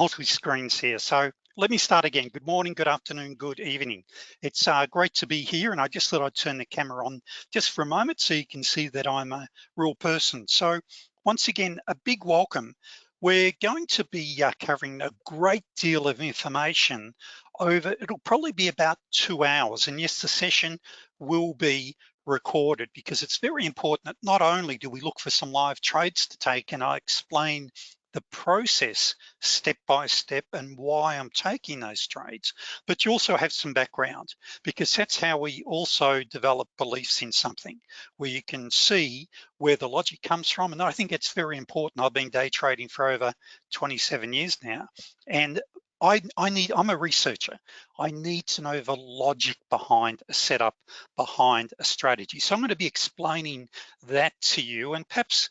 multi screens here. So let me start again. Good morning, good afternoon, good evening. It's uh, great to be here and I just thought I'd turn the camera on just for a moment so you can see that I'm a real person. So once again, a big welcome. We're going to be uh, covering a great deal of information over, it'll probably be about two hours. And yes, the session will be recorded because it's very important that not only do we look for some live trades to take and I explain the process step by step and why I'm taking those trades, but you also have some background because that's how we also develop beliefs in something where you can see where the logic comes from. And I think it's very important. I've been day trading for over 27 years now. And I, I need, I'm a researcher. I need to know the logic behind a setup, behind a strategy. So I'm gonna be explaining that to you and perhaps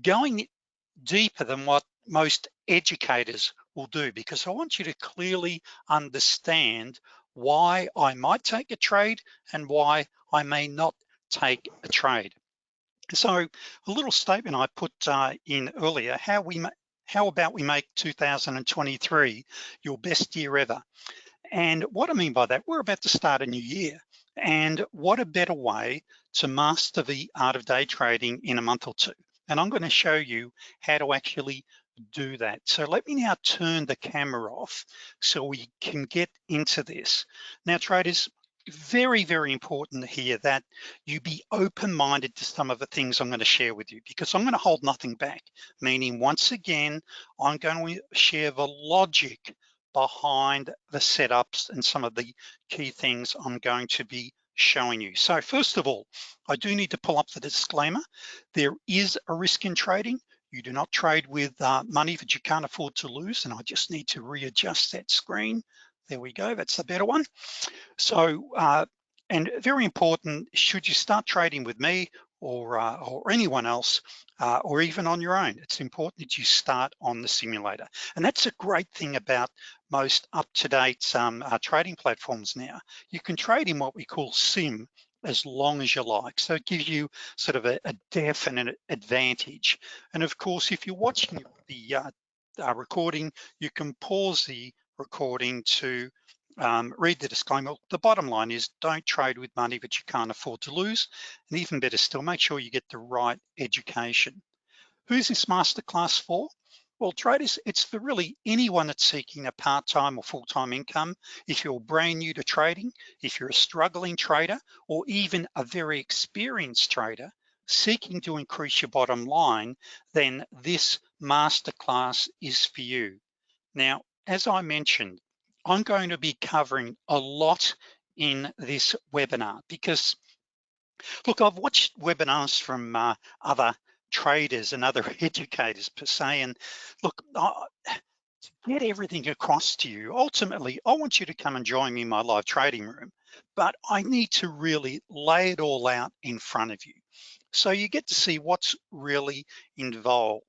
going deeper than what most educators will do because I want you to clearly understand why I might take a trade and why I may not take a trade. So a little statement I put uh, in earlier, how we how about we make 2023 your best year ever? And what I mean by that, we're about to start a new year. And what a better way to master the art of day trading in a month or two. And I'm gonna show you how to actually do that. So let me now turn the camera off so we can get into this. Now traders, very, very important here that you be open-minded to some of the things I'm gonna share with you because I'm gonna hold nothing back, meaning once again, I'm going to share the logic behind the setups and some of the key things I'm going to be showing you. So first of all, I do need to pull up the disclaimer. There is a risk in trading. You do not trade with uh, money that you can't afford to lose. And I just need to readjust that screen. There we go, that's the better one. So, uh, and very important, should you start trading with me or, uh, or anyone else, uh, or even on your own, it's important that you start on the simulator. And that's a great thing about most up-to-date um, uh, trading platforms now. You can trade in what we call sim as long as you like. So it gives you sort of a, a definite advantage. And of course, if you're watching the uh, uh, recording, you can pause the recording to um, read the disclaimer. The bottom line is don't trade with money that you can't afford to lose. And even better still, make sure you get the right education. Who's this masterclass for? Well, traders, it's for really anyone that's seeking a part-time or full-time income. If you're brand new to trading, if you're a struggling trader, or even a very experienced trader seeking to increase your bottom line, then this masterclass is for you. Now, as I mentioned, I'm going to be covering a lot in this webinar because look, I've watched webinars from uh, other traders and other educators per se. And look, uh, to get everything across to you, ultimately, I want you to come and join me in my live trading room, but I need to really lay it all out in front of you. So you get to see what's really involved.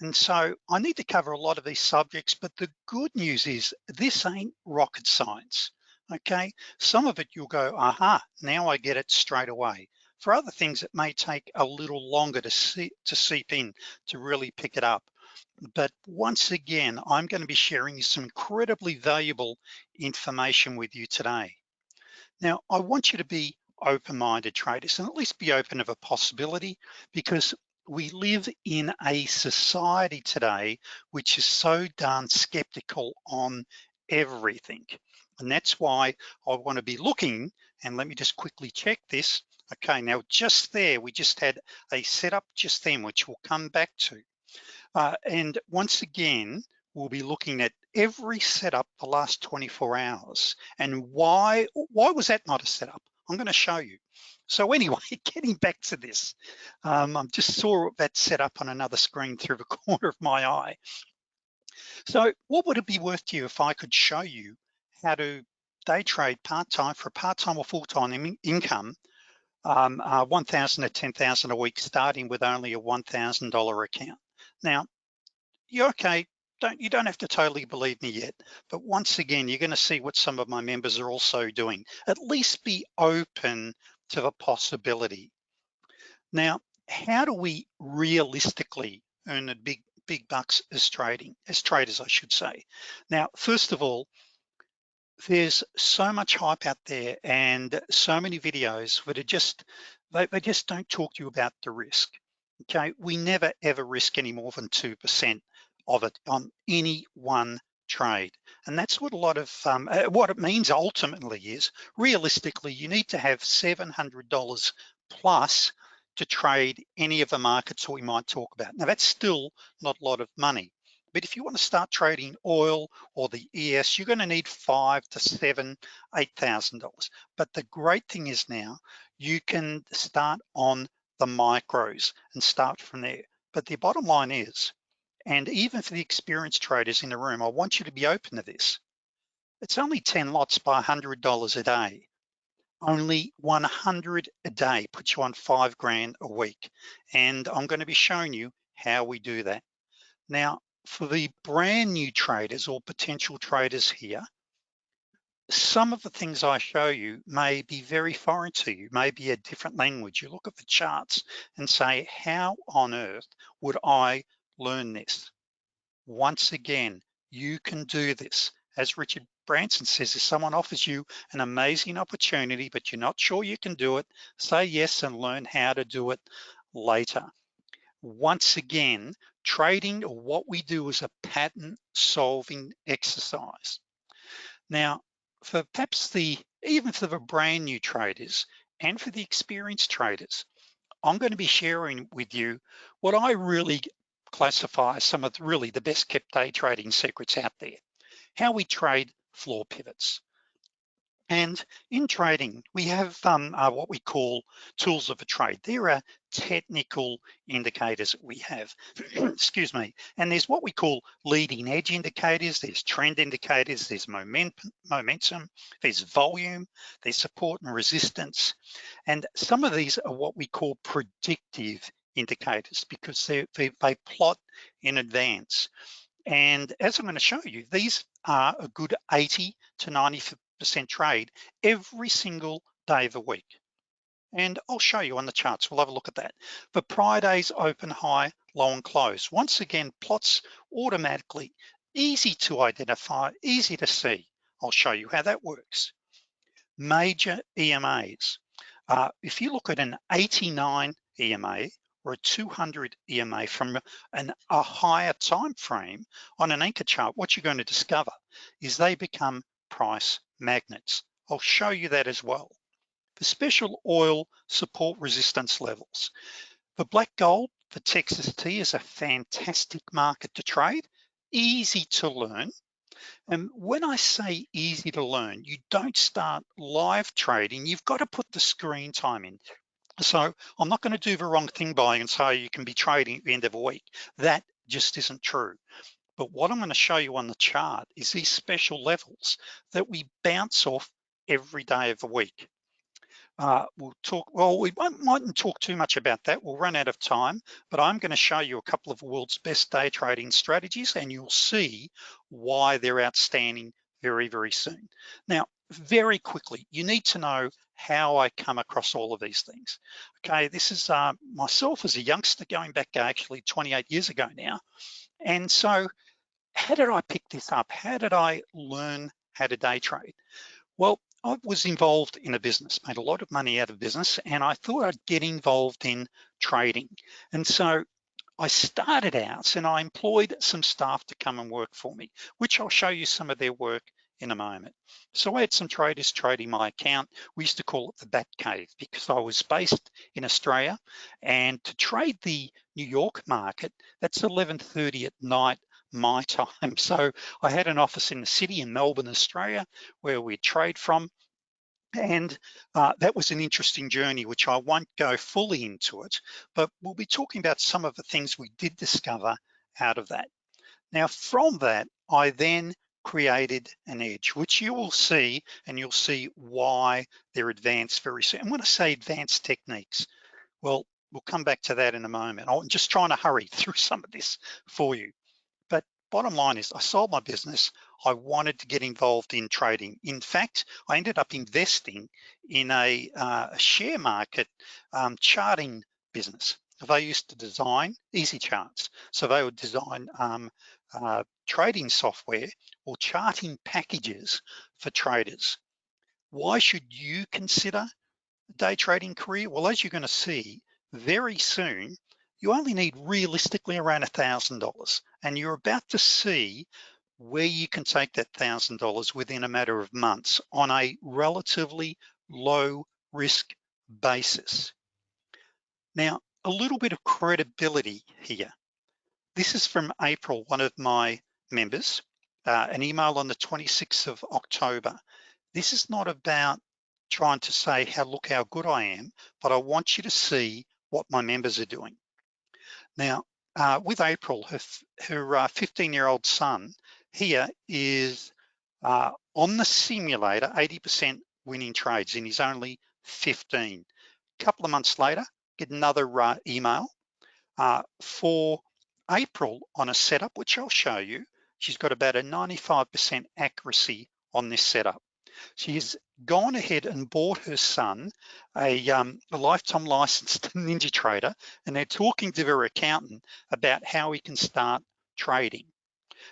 And so I need to cover a lot of these subjects, but the good news is this ain't rocket science, okay? Some of it you'll go, aha, now I get it straight away. For other things, it may take a little longer to, see, to seep in, to really pick it up. But once again, I'm gonna be sharing some incredibly valuable information with you today. Now, I want you to be open-minded traders and at least be open of a possibility because we live in a society today which is so darn skeptical on everything. And that's why I wanna be looking, and let me just quickly check this, Okay, now just there, we just had a setup just then, which we'll come back to. Uh, and once again, we'll be looking at every setup the last 24 hours. And why, why was that not a setup? I'm gonna show you. So anyway, getting back to this, um, I just saw that set up on another screen through the corner of my eye. So what would it be worth to you if I could show you how to day trade part-time for a part-time or full-time income um, uh, 1,000 to 10,000 a week, starting with only a $1,000 account. Now, you're okay, don't, you don't have to totally believe me yet, but once again, you're gonna see what some of my members are also doing. At least be open to the possibility. Now, how do we realistically earn a big big bucks as trading, as traders, I should say. Now, first of all, there's so much hype out there and so many videos that are just, they, they just don't talk to you about the risk. Okay, we never ever risk any more than 2% of it on any one trade. And that's what a lot of, um, uh, what it means ultimately is, realistically, you need to have $700 plus to trade any of the markets we might talk about. Now that's still not a lot of money, but if you wanna start trading oil or the ES, you're gonna need five to seven, $8,000. But the great thing is now, you can start on the micros and start from there. But the bottom line is, and even for the experienced traders in the room, I want you to be open to this. It's only 10 lots by $100 a day. Only 100 a day puts you on five grand a week. And I'm gonna be showing you how we do that. Now, for the brand new traders or potential traders here, some of the things I show you may be very foreign to you, may be a different language. You look at the charts and say, how on earth would I learn this. Once again, you can do this. As Richard Branson says, if someone offers you an amazing opportunity, but you're not sure you can do it, say yes and learn how to do it later. Once again, trading or what we do is a pattern solving exercise. Now, for perhaps the, even for the brand new traders and for the experienced traders, I'm gonna be sharing with you what I really classify some of the, really the best kept day trading secrets out there. How we trade floor pivots. And in trading, we have um, uh, what we call tools of a trade. There are technical indicators that we have, excuse me. And there's what we call leading edge indicators, there's trend indicators, there's momentum, momentum, there's volume, there's support and resistance. And some of these are what we call predictive indicators because they, they, they plot in advance. And as I'm gonna show you, these are a good 80 to 90% trade every single day of the week. And I'll show you on the charts, we'll have a look at that. For Friday's open, high, low and close, once again, plots automatically, easy to identify, easy to see. I'll show you how that works. Major EMAs. Uh, if you look at an 89 EMA, or a 200 EMA from an, a higher time frame on an anchor chart, what you're going to discover is they become price magnets. I'll show you that as well. The special oil support resistance levels. The black gold, the Texas tea is a fantastic market to trade, easy to learn. And when I say easy to learn, you don't start live trading, you've got to put the screen time in. So I'm not gonna do the wrong thing by and say you can be trading at the end of a week. That just isn't true. But what I'm gonna show you on the chart is these special levels that we bounce off every day of the week. Uh, we'll talk, well, we mightn't talk too much about that. We'll run out of time, but I'm gonna show you a couple of world's best day trading strategies and you'll see why they're outstanding very, very soon. Now, very quickly, you need to know how I come across all of these things. Okay, this is uh, myself as a youngster going back actually 28 years ago now. And so how did I pick this up? How did I learn how to day trade? Well, I was involved in a business, made a lot of money out of business, and I thought I'd get involved in trading. And so I started out and I employed some staff to come and work for me, which I'll show you some of their work in a moment. So I had some traders trading my account. We used to call it the Bat Cave because I was based in Australia and to trade the New York market, that's 11.30 at night my time. So I had an office in the city in Melbourne, Australia, where we'd trade from. And uh, that was an interesting journey, which I won't go fully into it, but we'll be talking about some of the things we did discover out of that. Now, from that, I then created an edge, which you will see, and you'll see why they're advanced very soon. And when I say advanced techniques, well, we'll come back to that in a moment. I'm just trying to hurry through some of this for you. Bottom line is I sold my business. I wanted to get involved in trading. In fact, I ended up investing in a, uh, share market um, charting business. they used to design easy charts. So they would design um, uh, trading software or charting packages for traders. Why should you consider a day trading career? Well, as you're gonna see very soon, you only need realistically around a $1,000 and you're about to see where you can take that $1,000 within a matter of months on a relatively low risk basis. Now, a little bit of credibility here. This is from April, one of my members, uh, an email on the 26th of October. This is not about trying to say how look how good I am, but I want you to see what my members are doing. Now, uh, with April, her, her 15 uh, year old son here is uh, on the simulator, 80% winning trades and he's only 15. A couple of months later, get another uh, email uh, for April on a setup, which I'll show you. She's got about a 95% accuracy on this setup. She's gone ahead and bought her son a, um, a lifetime licensed Ninja Trader, and they're talking to her accountant about how he can start trading.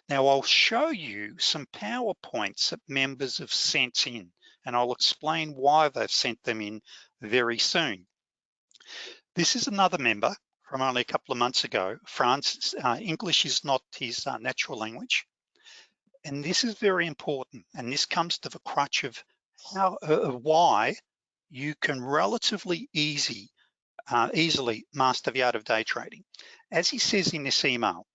Now I'll show you some PowerPoints that members have sent in, and I'll explain why they've sent them in very soon. This is another member from only a couple of months ago. Francis, uh, English is not his uh, natural language. And this is very important. And this comes to the crutch of how, uh, why you can relatively easy, uh, easily master the art of day trading. As he says in this email,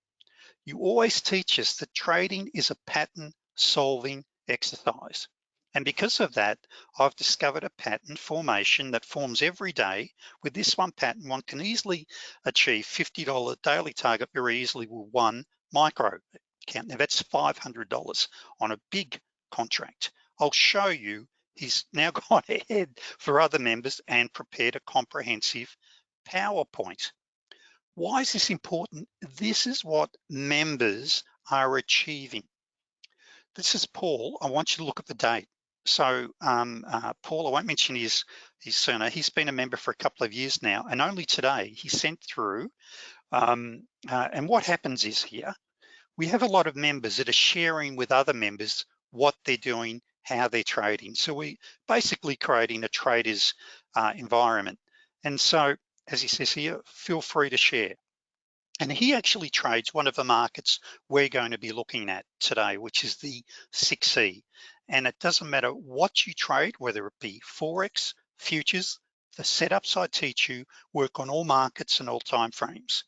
you always teach us that trading is a pattern solving exercise. And because of that, I've discovered a pattern formation that forms every day. With this one pattern, one can easily achieve $50 daily target very easily with one micro account. Now that's $500 on a big contract. I'll show you he's now gone ahead for other members and prepared a comprehensive PowerPoint. Why is this important? This is what members are achieving. This is Paul. I want you to look at the date. So um, uh, Paul, I won't mention his, his surname. He's been a member for a couple of years now, and only today he sent through. Um, uh, and what happens is here, we have a lot of members that are sharing with other members what they're doing, how they're trading. So we basically creating a trader's uh, environment. And so, as he says here, feel free to share. And he actually trades one of the markets we're going to be looking at today, which is the 6E. And it doesn't matter what you trade, whether it be Forex, futures, the setups I teach you work on all markets and all time frames.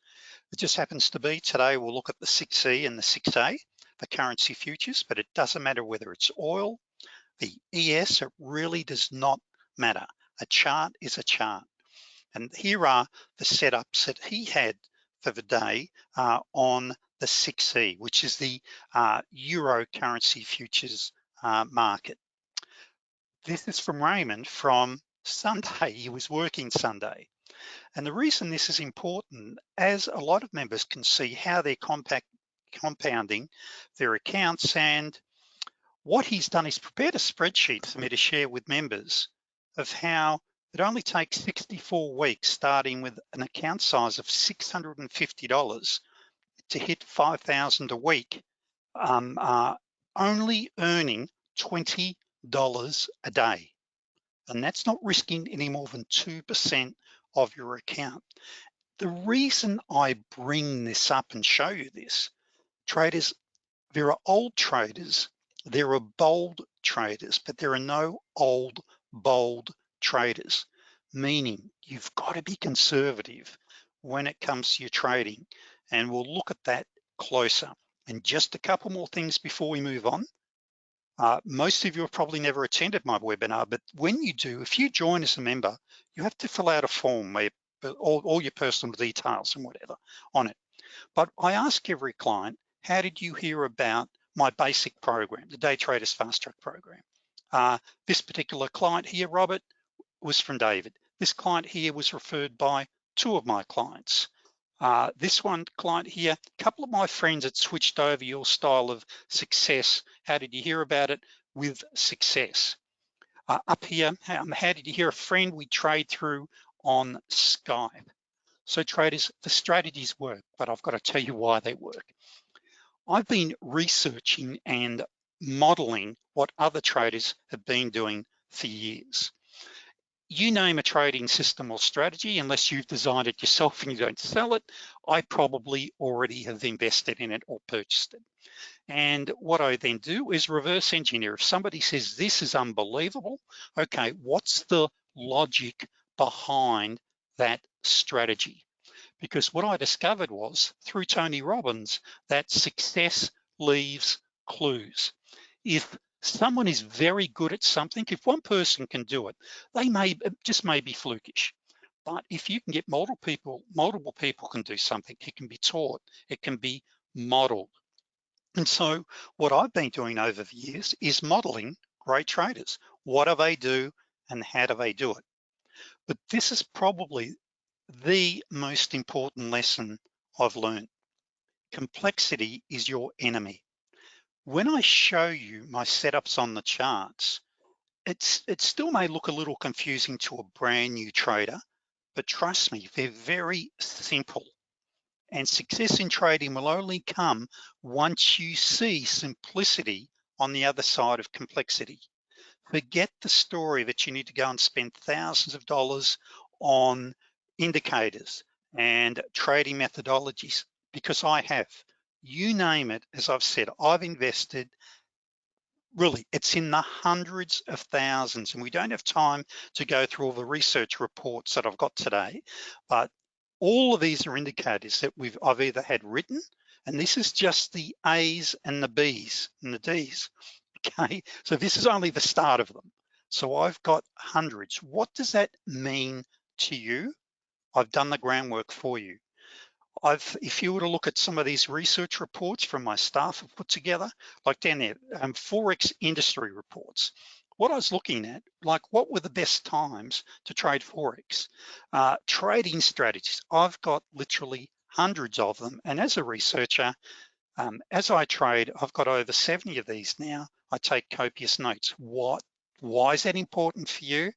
It just happens to be today we'll look at the 6E and the 6A, the currency futures, but it doesn't matter whether it's oil, the ES, it really does not matter. A chart is a chart. And here are the setups that he had for the day uh, on the 6E, which is the uh, Euro currency futures uh, market. This is from Raymond from Sunday. He was working Sunday. And the reason this is important, as a lot of members can see how they're compact, compounding their accounts and what he's done is prepared a spreadsheet for me to share with members of how it only takes 64 weeks starting with an account size of $650 to hit 5,000 a week, um, uh, only earning $20 a day. And that's not risking any more than 2% of your account. The reason I bring this up and show you this, traders, there are old traders, there are bold traders, but there are no old, bold traders, meaning you've got to be conservative when it comes to your trading. And we'll look at that closer. And just a couple more things before we move on. Uh, most of you have probably never attended my webinar, but when you do, if you join as a member, you have to fill out a form where all, all your personal details and whatever on it. But I ask every client, how did you hear about my basic program, the Day Traders Fast Track program? Uh, this particular client here, Robert, was from David. This client here was referred by two of my clients. Uh, this one client here, a couple of my friends had switched over your style of success. How did you hear about it? With success. Uh, up here, um, how did you hear a friend we trade through on Skype? So traders, the strategies work, but I've got to tell you why they work. I've been researching and modeling what other traders have been doing for years. You name a trading system or strategy, unless you've designed it yourself and you don't sell it, I probably already have invested in it or purchased it. And what I then do is reverse engineer. If somebody says, this is unbelievable, okay, what's the logic behind that strategy? Because what I discovered was through Tony Robbins that success leaves clues. If someone is very good at something, if one person can do it, they may just may be flukish. But if you can get multiple people, multiple people can do something, it can be taught, it can be modeled. And so what I've been doing over the years is modeling great traders. What do they do and how do they do it? But this is probably the most important lesson I've learned. Complexity is your enemy. When I show you my setups on the charts, it's it still may look a little confusing to a brand new trader, but trust me, they're very simple. And success in trading will only come once you see simplicity on the other side of complexity. Forget the story that you need to go and spend thousands of dollars on indicators and trading methodologies because I have you name it, as I've said, I've invested really it's in the hundreds of thousands and we don't have time to go through all the research reports that I've got today but all of these are indicators that we've I've either had written and this is just the A's and the B's and the D's okay? So this is only the start of them. So I've got hundreds. What does that mean to you? I've done the groundwork for you I've, if you were to look at some of these research reports from my staff have put together, like down there, um, Forex industry reports, what I was looking at, like what were the best times to trade Forex? Uh, trading strategies, I've got literally hundreds of them. And as a researcher, um, as I trade, I've got over 70 of these now. I take copious notes. What, why is that important for you?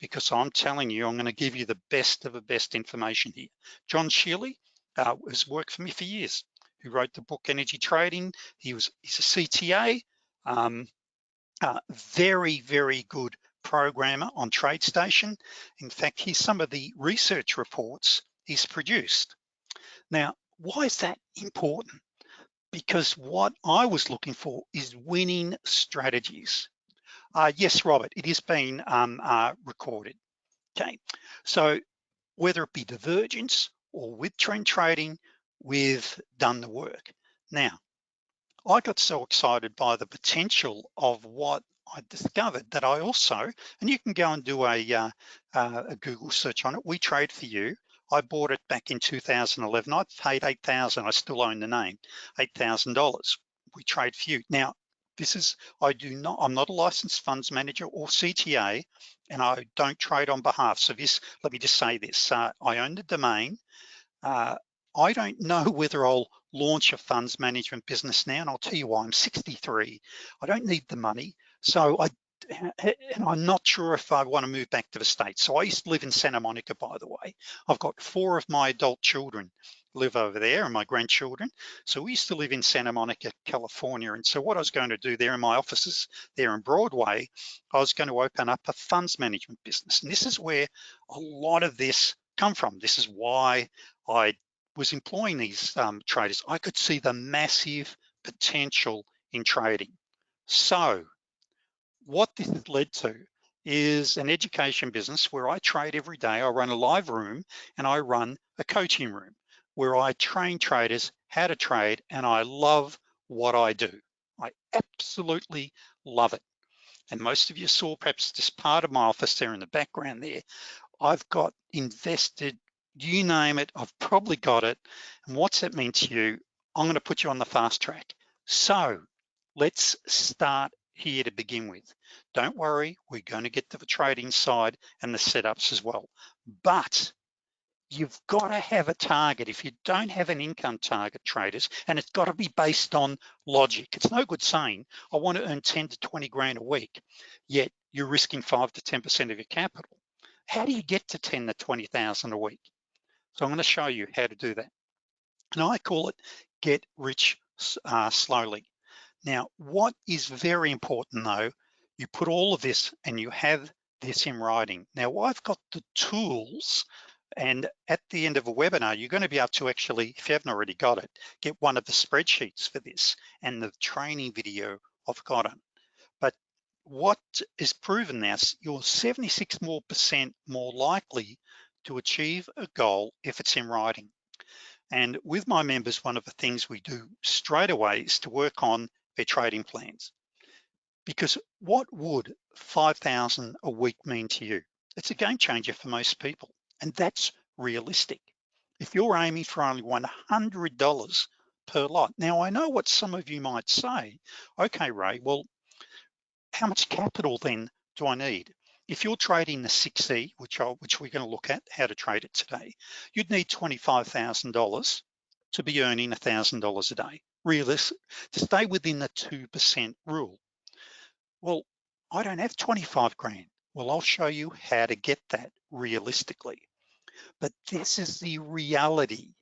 Because I'm telling you, I'm gonna give you the best of the best information here. John Shealy, uh, has worked for me for years, who wrote the book Energy Trading. He was, he's a CTA, um, uh, very, very good programmer on TradeStation. In fact, here's some of the research reports he's produced. Now, why is that important? Because what I was looking for is winning strategies. Uh, yes, Robert, it is being um, uh, recorded. Okay, so whether it be divergence or with trend trading, we've done the work. Now, I got so excited by the potential of what I discovered that I also, and you can go and do a, uh, uh, a Google search on it, We Trade For You. I bought it back in 2011. I paid 8,000, I still own the name, $8,000. We Trade For You. Now, this is, I do not, I'm not a licensed funds manager or CTA, and I don't trade on behalf. So this, let me just say this, uh, I own the domain. Uh, I don't know whether I'll launch a funds management business now, and I'll tell you why, I'm 63. I don't need the money. So I, and I'm not sure if I wanna move back to the States. So I used to live in Santa Monica, by the way. I've got four of my adult children live over there and my grandchildren. So we used to live in Santa Monica, California. And so what I was going to do there in my offices there in Broadway, I was going to open up a funds management business. And this is where a lot of this come from. This is why I was employing these um, traders. I could see the massive potential in trading. So what this has led to is an education business where I trade every day. I run a live room and I run a coaching room where I train traders how to trade and I love what I do. I absolutely love it. And most of you saw perhaps just part of my office there in the background there. I've got invested, you name it, I've probably got it. And what's that mean to you? I'm gonna put you on the fast track. So let's start here to begin with. Don't worry, we're gonna get to the trading side and the setups as well. But you've got to have a target. If you don't have an income target traders, and it's got to be based on logic. It's no good saying, I want to earn 10 to 20 grand a week, yet you're risking five to 10% of your capital. How do you get to 10 to 20,000 a week? So I'm gonna show you how to do that. And I call it get rich uh, slowly. Now, what is very important though, you put all of this and you have this in writing. Now, I've got the tools and at the end of a webinar, you're gonna be able to actually, if you haven't already got it, get one of the spreadsheets for this and the training video I've got it. But what is proven now, you're 76 more percent more likely to achieve a goal if it's in writing. And with my members, one of the things we do straight away is to work on their trading plans. Because what would 5,000 a week mean to you? It's a game changer for most people. And that's realistic. If you're aiming for only $100 per lot. Now I know what some of you might say, okay, Ray, well, how much capital then do I need? If you're trading the 6E, which, I, which we're gonna look at how to trade it today, you'd need $25,000 to be earning $1,000 a day, realistic, to stay within the 2% rule. Well, I don't have 25 grand. Well, I'll show you how to get that realistically. But this is the reality.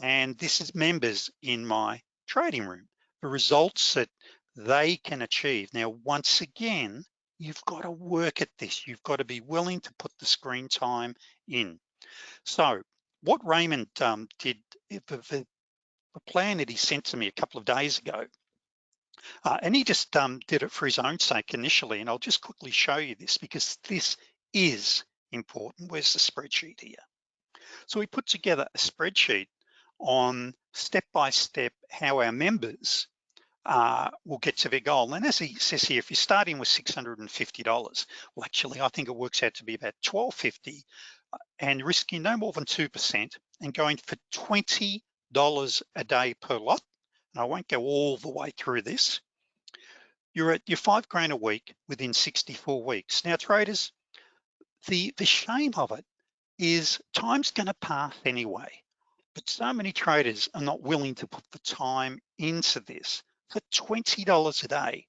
And this is members in my trading room, the results that they can achieve. Now, once again, you've got to work at this. You've got to be willing to put the screen time in. So what Raymond um, did, the, the, plan that he sent to me a couple of days ago, uh, and he just um, did it for his own sake initially, and I'll just quickly show you this because this is important. Where's the spreadsheet here? So we put together a spreadsheet on step-by-step -step how our members uh, will get to their goal. And as he says here, if you're starting with $650, well, actually, I think it works out to be about 1250 uh, and risking no more than 2% and going for $20 a day per lot. And I won't go all the way through this. You're at your five grand a week within 64 weeks. Now traders, the, the shame of it is time's gonna pass anyway, but so many traders are not willing to put the time into this for $20 a day.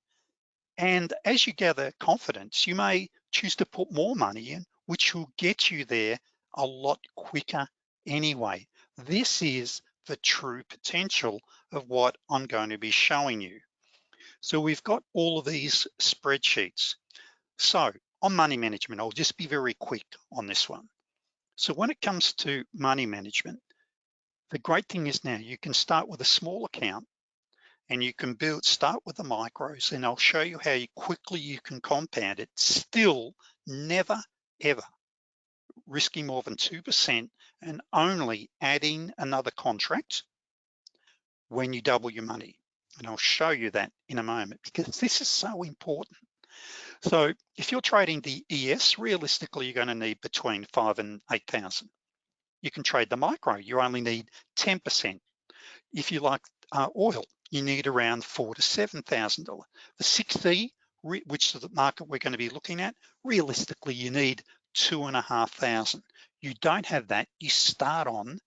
And as you gather confidence, you may choose to put more money in, which will get you there a lot quicker anyway. This is the true potential of what I'm going to be showing you. So we've got all of these spreadsheets. So on money management, I'll just be very quick on this one. So when it comes to money management, the great thing is now you can start with a small account and you can build, start with the micros and I'll show you how quickly you can compound it, still never, ever risking more than 2% and only adding another contract when you double your money. And I'll show you that in a moment because this is so important. So if you're trading the ES, realistically, you're gonna need between five and 8,000. You can trade the micro, you only need 10%. If you like uh, oil, you need around four to $7,000. The 6E, which is the market we're gonna be looking at, realistically, you need two and a half thousand. You don't have that, you start on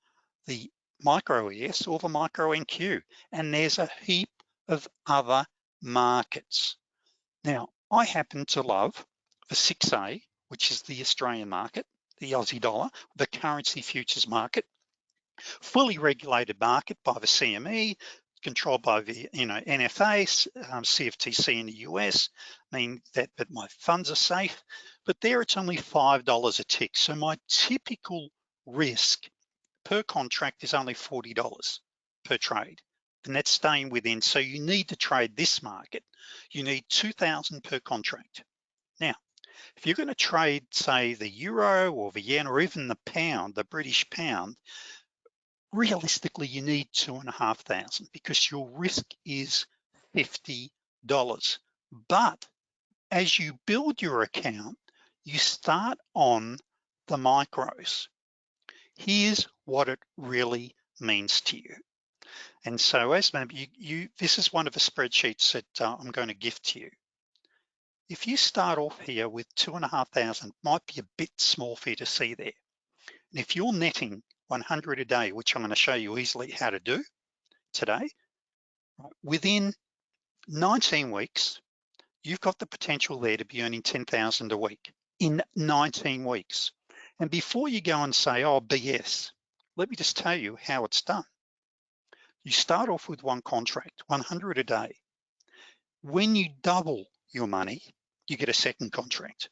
the micro ES or the micro NQ, and there's a heap of other markets. Now, I happen to love the 6A, which is the Australian market, the Aussie dollar, the currency futures market, fully regulated market by the CME, controlled by the you know NFA, um, CFTC in the US, mean that, that my funds are safe, but there it's only $5 a tick. So my typical risk per contract is only $40 per trade and that's staying within. So you need to trade this market. You need 2000 per contract. Now, if you're gonna trade, say, the euro or the yen or even the pound, the British pound, realistically, you need two and a half thousand because your risk is $50. But as you build your account, you start on the micros. Here's what it really means to you. And so as maybe you, you, this is one of the spreadsheets that uh, I'm going to gift to you. If you start off here with two and a half thousand, might be a bit small for you to see there. And if you're netting 100 a day, which I'm gonna show you easily how to do today, within 19 weeks, you've got the potential there to be earning 10,000 a week in 19 weeks. And before you go and say, oh, BS, let me just tell you how it's done. You start off with one contract, 100 a day. When you double your money, you get a second contract.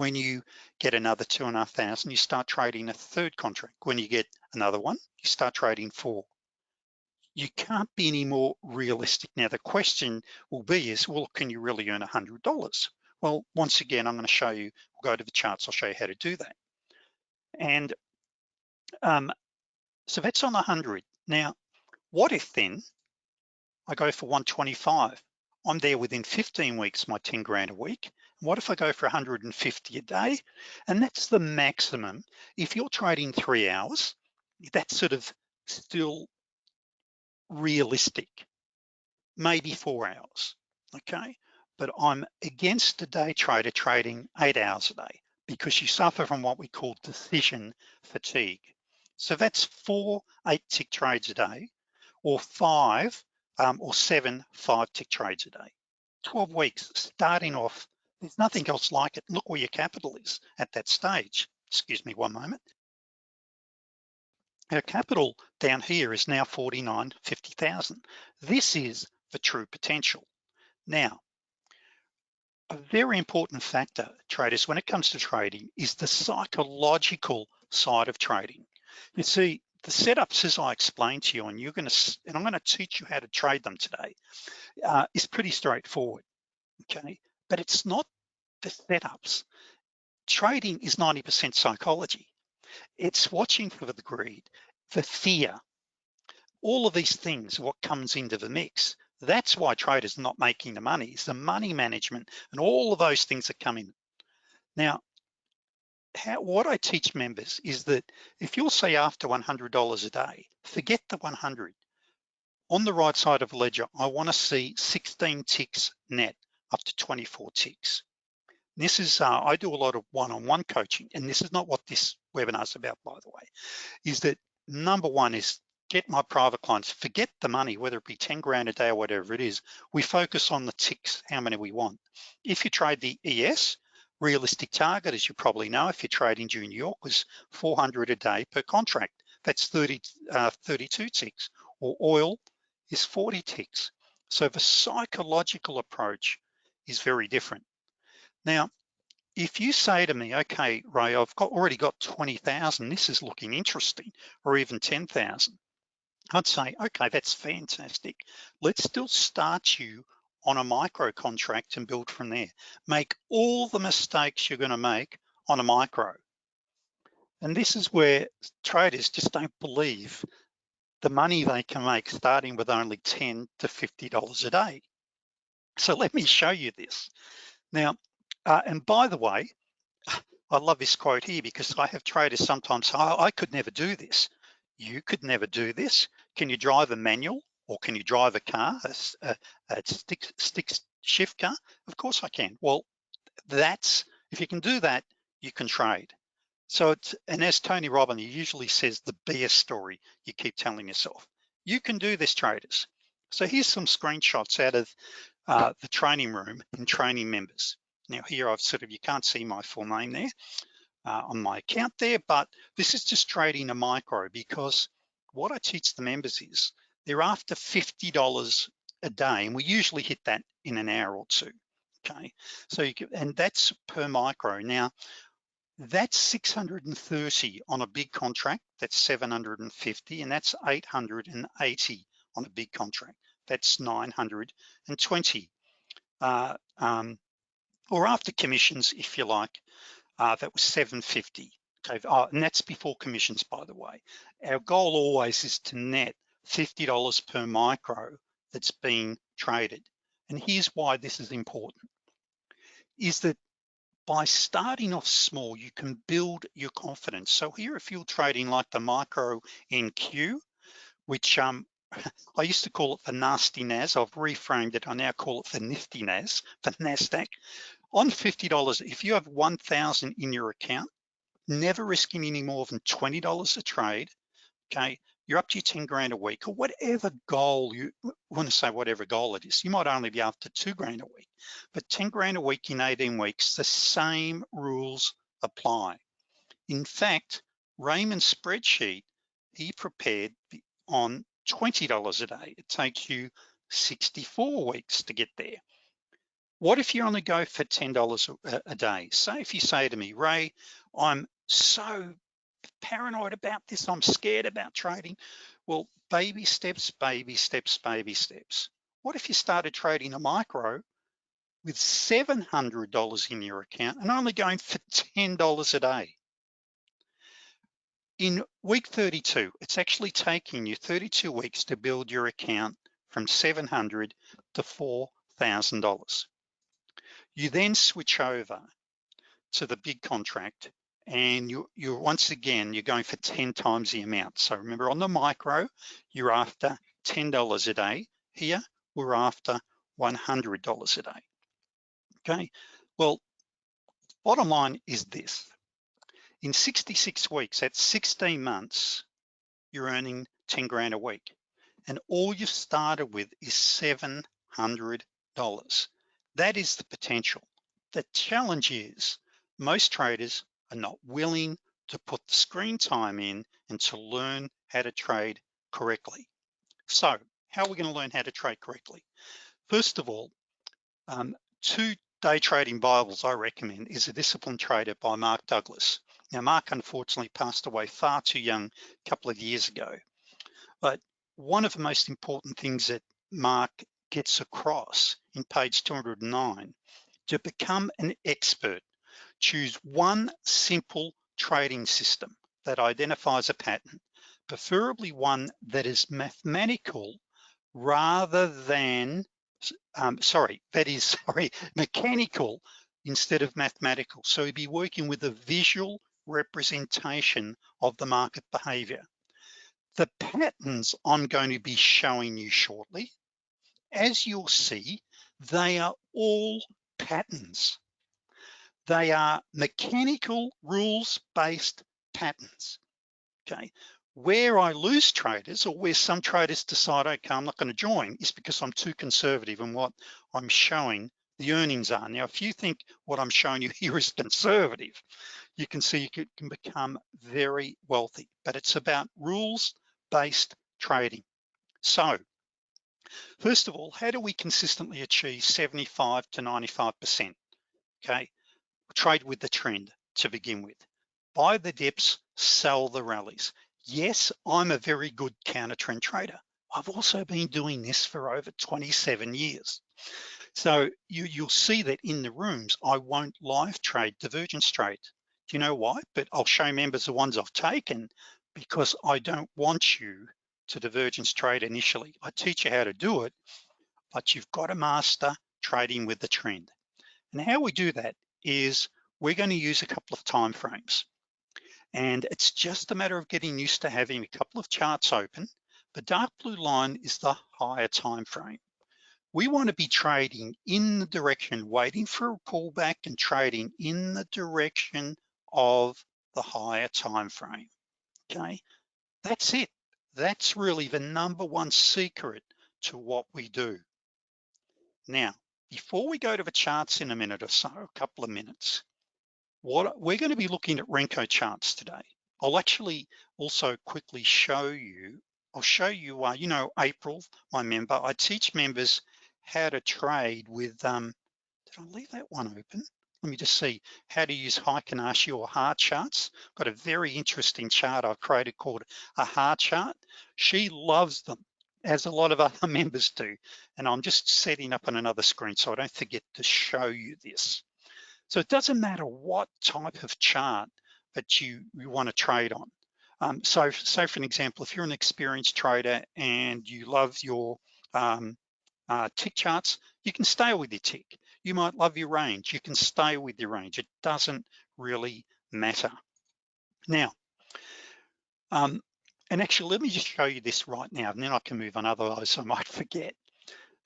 When you get another two and a half thousand, you start trading a third contract. When you get another one, you start trading four. You can't be any more realistic. Now, the question will be is, well, can you really earn $100? Well, once again, I'm gonna show you, we'll go to the charts, I'll show you how to do that. And um, so that's on 100. Now, what if then I go for 125? I'm there within 15 weeks, my 10 grand a week. What if I go for 150 a day? And that's the maximum. If you're trading three hours, that's sort of still realistic, maybe four hours, okay? But I'm against a day trader trading eight hours a day because you suffer from what we call decision fatigue. So that's four eight tick trades a day or five um, or seven five tick trades a day. 12 weeks starting off, there's nothing else like it. Look where your capital is at that stage. Excuse me one moment. Our capital down here is now 49, 50,000. This is the true potential. Now, a very important factor, traders, when it comes to trading is the psychological side of trading. You see, the setups as I explained to you, and you're gonna, and I'm gonna teach you how to trade them today, uh, is pretty straightforward, okay? But it's not the setups. Trading is 90% psychology. It's watching for the greed, the fear, all of these things, what comes into the mix. That's why traders not making the money. It's the money management and all of those things that come in. Now, how, what I teach members is that if you'll say after $100 a day, forget the 100. On the right side of ledger, I wanna see 16 ticks net up to 24 ticks. This is, uh, I do a lot of one-on-one -on -one coaching, and this is not what this webinar is about, by the way, is that number one is get my private clients, forget the money, whether it be 10 grand a day or whatever it is, we focus on the ticks, how many we want. If you trade the ES, realistic target, as you probably know, if you're trading due New York, was 400 a day per contract. That's 30, uh, 32 ticks, or oil is 40 ticks. So the psychological approach is very different. Now, if you say to me, okay, Ray, I've got, already got 20,000, this is looking interesting, or even 10,000, I'd say, okay, that's fantastic. Let's still start you on a micro contract and build from there. Make all the mistakes you're gonna make on a micro. And this is where traders just don't believe the money they can make starting with only 10 to $50 a day. So let me show you this. Now, uh, and by the way, I love this quote here because I have traders sometimes say, oh, I could never do this. You could never do this. Can you drive a manual or can you drive a car, a, a, a stick, stick shift car? Of course I can. Well, that's, if you can do that, you can trade. So it's, and as Tony Robbins usually says, the BS story you keep telling yourself. You can do this traders. So here's some screenshots out of uh, the training room and training members. Now here I've sort of, you can't see my full name there uh, on my account there, but this is just trading a micro because what I teach the members is they're after $50 a day and we usually hit that in an hour or two, okay? So you can, and that's per micro. Now, that's 630 on a big contract, that's 750, and that's 880 on a big contract, that's 920. Uh, um, or after commissions, if you like, uh, that was 750. Okay, oh, and that's before commissions, by the way. Our goal always is to net $50 per micro that's being traded. And here's why this is important, is that by starting off small, you can build your confidence. So here, if you're trading like the micro NQ, which um, I used to call it the nasty NAS, I've reframed it, I now call it the nifty NAS, the NASDAQ on $50, if you have 1,000 in your account, never risking any more than $20 a trade, okay, you're up to your 10 grand a week or whatever goal you want to say, whatever goal it is. You might only be after two grand a week, but 10 grand a week in 18 weeks, the same rules apply. In fact, Raymond's spreadsheet, he prepared on $20 a day. It takes you 64 weeks to get there. What if you only go for $10 a, a day? Say if you say to me, Ray, I'm so paranoid about this, I'm scared about trading. Well, baby steps, baby steps, baby steps. What if you started trading a micro with $700 in your account and only going for $10 a day? In week 32, it's actually taking you 32 weeks to build your account from 700 to $4,000. You then switch over to the big contract and you, you're once again, you're going for 10 times the amount. So remember on the micro, you're after $10 a day. Here, we're after $100 a day, okay? Well, bottom line is this. In 66 weeks, that's 16 months, you're earning 10 grand a week. And all you've started with is $700. That is the potential. The challenge is most traders are not willing to put the screen time in and to learn how to trade correctly. So how are we gonna learn how to trade correctly? First of all, um, two day trading Bibles I recommend is A Disciplined Trader by Mark Douglas. Now, Mark unfortunately passed away far too young a couple of years ago. But one of the most important things that Mark gets across in page 209, to become an expert, choose one simple trading system that identifies a pattern, preferably one that is mathematical rather than, um, sorry, that is, sorry, mechanical instead of mathematical. So he'd be working with a visual representation of the market behavior. The patterns I'm going to be showing you shortly, as you'll see, they are all patterns. They are mechanical rules-based patterns, okay? Where I lose traders or where some traders decide, okay, I'm not gonna join is because I'm too conservative in what I'm showing the earnings are. Now, if you think what I'm showing you here is conservative, you can see you can become very wealthy, but it's about rules-based trading. So, first of all, how do we consistently achieve 75 to 95%? Okay, trade with the trend to begin with. Buy the dips, sell the rallies. Yes, I'm a very good counter trend trader. I've also been doing this for over 27 years. So you, you'll see that in the rooms, I won't live trade divergence trades. You know why? But I'll show members the ones I've taken because I don't want you to divergence trade initially. I teach you how to do it, but you've got to master trading with the trend. And how we do that is we're going to use a couple of time frames. And it's just a matter of getting used to having a couple of charts open. The dark blue line is the higher time frame. We want to be trading in the direction, waiting for a pullback and trading in the direction of the higher time frame, okay? That's it. That's really the number one secret to what we do. Now, before we go to the charts in a minute or so, a couple of minutes, what we're gonna be looking at Renko charts today. I'll actually also quickly show you, I'll show you, uh, you know, April, my member, I teach members how to trade with, um, did I leave that one open? Let me just see how to use Heikin Ashi or heart charts. Got a very interesting chart I've created called a heart chart. She loves them, as a lot of other members do. And I'm just setting up on another screen so I don't forget to show you this. So it doesn't matter what type of chart that you, you wanna trade on. Um, so, so for an example, if you're an experienced trader and you love your um, uh, tick charts, you can stay with your tick. You might love your range. You can stay with your range. It doesn't really matter. Now, um, and actually, let me just show you this right now, and then I can move on, otherwise I might forget.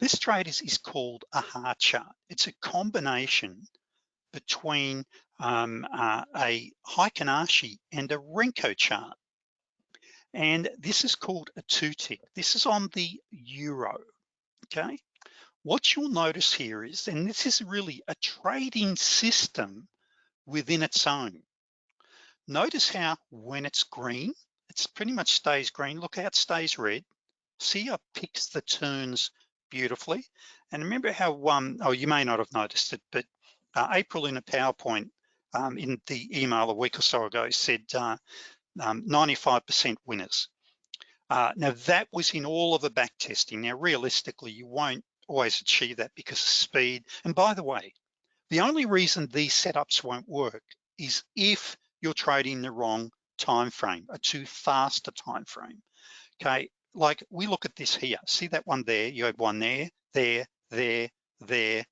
This trade is, is called a heart chart. It's a combination between um, uh, a Heikin Ashi and a Renko chart. And this is called a two tick. This is on the Euro, okay? What you'll notice here is, and this is really a trading system within its own. Notice how when it's green, it's pretty much stays green. Look how it stays red. See how it picks the turns beautifully. And remember how, um, oh, you may not have noticed it, but uh, April in a PowerPoint um, in the email a week or so ago said 95% uh, um, winners. Uh, now that was in all of the back testing. Now realistically, you won't always achieve that because of speed. And by the way, the only reason these setups won't work is if you're trading the wrong time frame, a too fast a time frame. Okay, like we look at this here. See that one there? You had one there, there, there, there.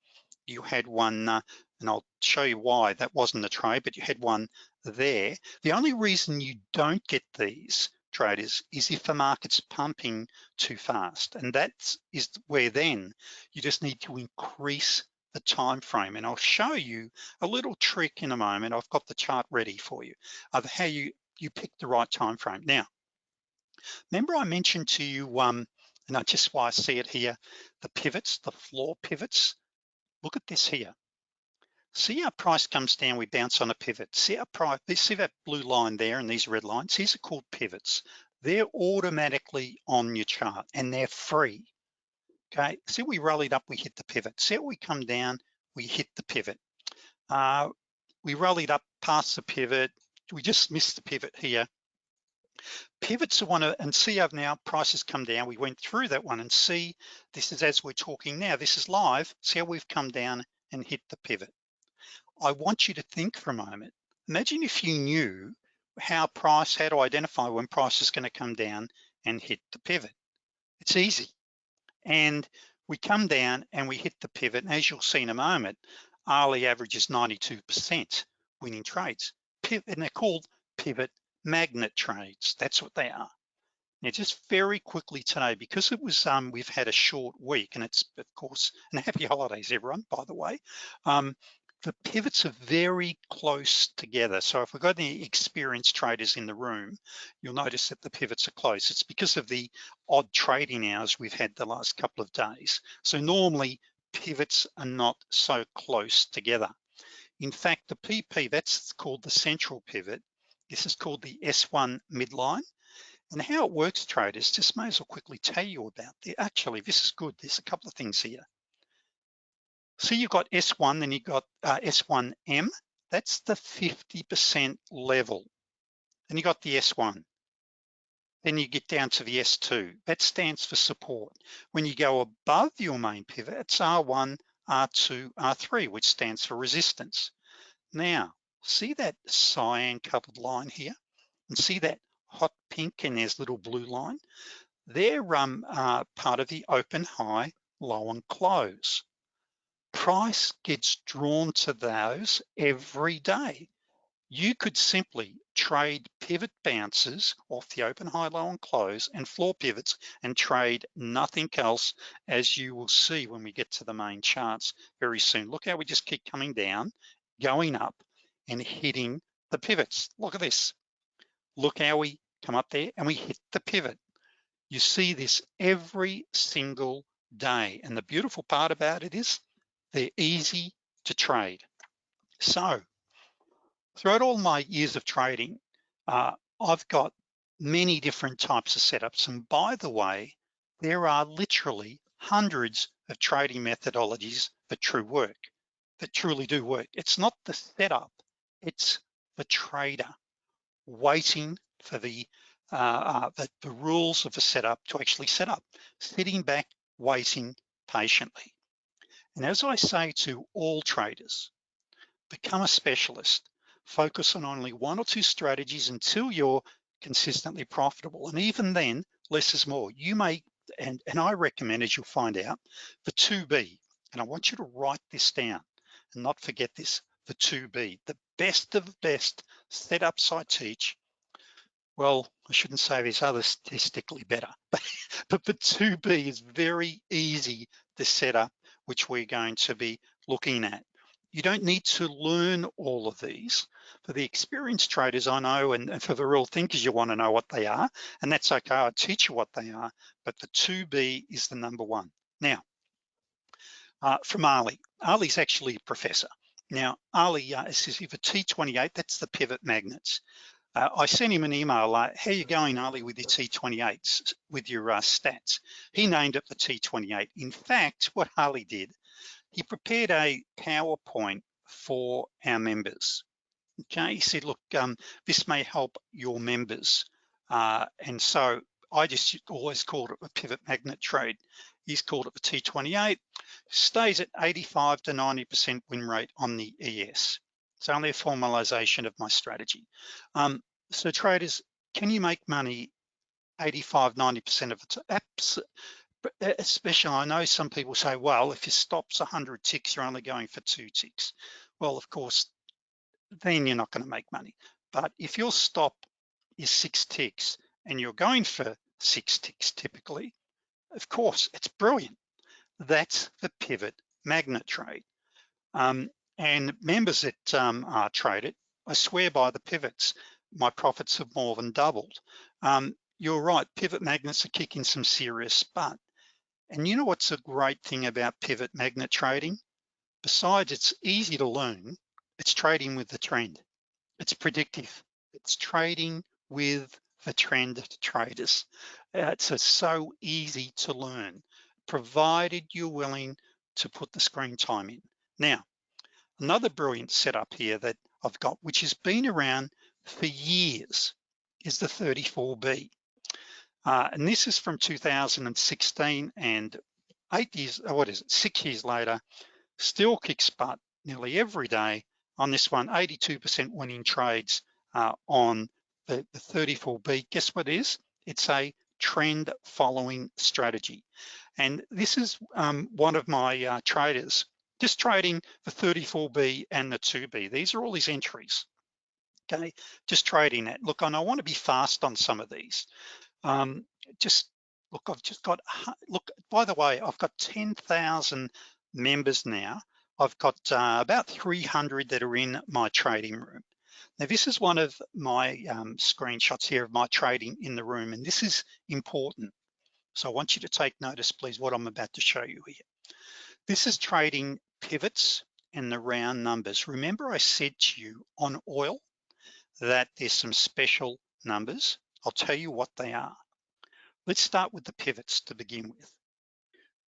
You had one, uh, and I'll show you why that wasn't a trade, but you had one there. The only reason you don't get these traders is if the market's pumping too fast. And that is is where then you just need to increase the time frame. And I'll show you a little trick in a moment. I've got the chart ready for you of how you, you pick the right time frame. Now, remember I mentioned to you, um, and I just why I see it here, the pivots, the floor pivots. Look at this here. See our price comes down, we bounce on a pivot. See our price, see that blue line there and these red lines, these are called pivots. They're automatically on your chart and they're free. Okay, see we rallied up, we hit the pivot. See we come down, we hit the pivot. Uh, we rallied up past the pivot, we just missed the pivot here. Pivots are one of, and see I've now prices come down. We went through that one and see, this is as we're talking now, this is live. See how we've come down and hit the pivot. I want you to think for a moment. Imagine if you knew how price, how to identify when price is gonna come down and hit the pivot. It's easy. And we come down and we hit the pivot. And as you'll see in a moment, hourly average is 92% winning trades. Pivot, and they're called pivot magnet trades. That's what they are. Now, just very quickly today, because it was, um, we've had a short week and it's, of course, and happy holidays, everyone, by the way. Um, the pivots are very close together. So if we've got any experienced traders in the room, you'll notice that the pivots are close. It's because of the odd trading hours we've had the last couple of days. So normally pivots are not so close together. In fact, the PP, that's called the central pivot. This is called the S1 midline. And how it works, traders, just may as well quickly tell you about it. Actually, this is good. There's a couple of things here. So you've got S1, then you've got uh, S1M, that's the 50% level. Then you got the S1. Then you get down to the S2, that stands for support. When you go above your main pivot, it's R1, R2, R3, which stands for resistance. Now, see that cyan colored line here? And see that hot pink and there's little blue line? They're um, uh, part of the open, high, low, and close price gets drawn to those every day. You could simply trade pivot bounces off the open, high, low, and close and floor pivots and trade nothing else as you will see when we get to the main charts very soon. Look how we just keep coming down, going up and hitting the pivots. Look at this. Look how we come up there and we hit the pivot. You see this every single day. And the beautiful part about it is they're easy to trade. So throughout all my years of trading, uh, I've got many different types of setups. And by the way, there are literally hundreds of trading methodologies that true work, that truly do work. It's not the setup, it's the trader waiting for the, uh, uh, the, the rules of the setup to actually set up, sitting back, waiting patiently. And as I say to all traders, become a specialist, focus on only one or two strategies until you're consistently profitable. And even then, less is more. You may, and, and I recommend, as you'll find out, the 2B, and I want you to write this down and not forget this, the 2B, the best of the best setups I teach. Well, I shouldn't say there's other statistically better, but, but the 2B is very easy to set up which we're going to be looking at. You don't need to learn all of these. For the experienced traders, I know, and for the real thinkers, you wanna know what they are, and that's okay, I'll teach you what they are, but the 2B is the number one. Now, uh, from Ali. Ali's actually a professor. Now, Ali uh, says if a T28, that's the pivot magnets. Uh, I sent him an email like, how you going, Ali, with your T28s, with your uh, stats? He named it the T28. In fact, what Ali did, he prepared a PowerPoint for our members. Okay, he said, look, um, this may help your members. Uh, and so I just always called it a pivot magnet trade. He's called it the T28, stays at 85 to 90% win rate on the ES. It's only a formalization of my strategy. Um, so traders, can you make money 85, 90% of the time? Especially, I know some people say, well, if your stop's 100 ticks, you're only going for two ticks. Well, of course, then you're not gonna make money. But if your stop is six ticks and you're going for six ticks typically, of course, it's brilliant. That's the pivot magnet trade. Um, and members that um, are traded, I swear by the pivots, my profits have more than doubled. Um, you're right, pivot magnets are kicking some serious butt. And you know what's a great thing about pivot magnet trading? Besides it's easy to learn, it's trading with the trend. It's predictive. It's trading with the trend traders. It's a, so easy to learn, provided you're willing to put the screen time in. Now, another brilliant setup here that I've got, which has been around for years, is the 34B. Uh, and this is from 2016 and eight years, oh, what is it, six years later, still kicks butt nearly every day on this one, 82% winning trades uh, on the, the 34B. Guess what it is? It's a trend following strategy. And this is um, one of my uh, traders, just trading the 34B and the 2B. These are all these entries, okay? Just trading that. Look, and I wanna be fast on some of these. Um, just, look, I've just got, look, by the way, I've got 10,000 members now. I've got uh, about 300 that are in my trading room. Now this is one of my um, screenshots here of my trading in the room, and this is important. So I want you to take notice, please, what I'm about to show you here. This is trading pivots and the round numbers. Remember I said to you on oil that there's some special numbers. I'll tell you what they are. Let's start with the pivots to begin with.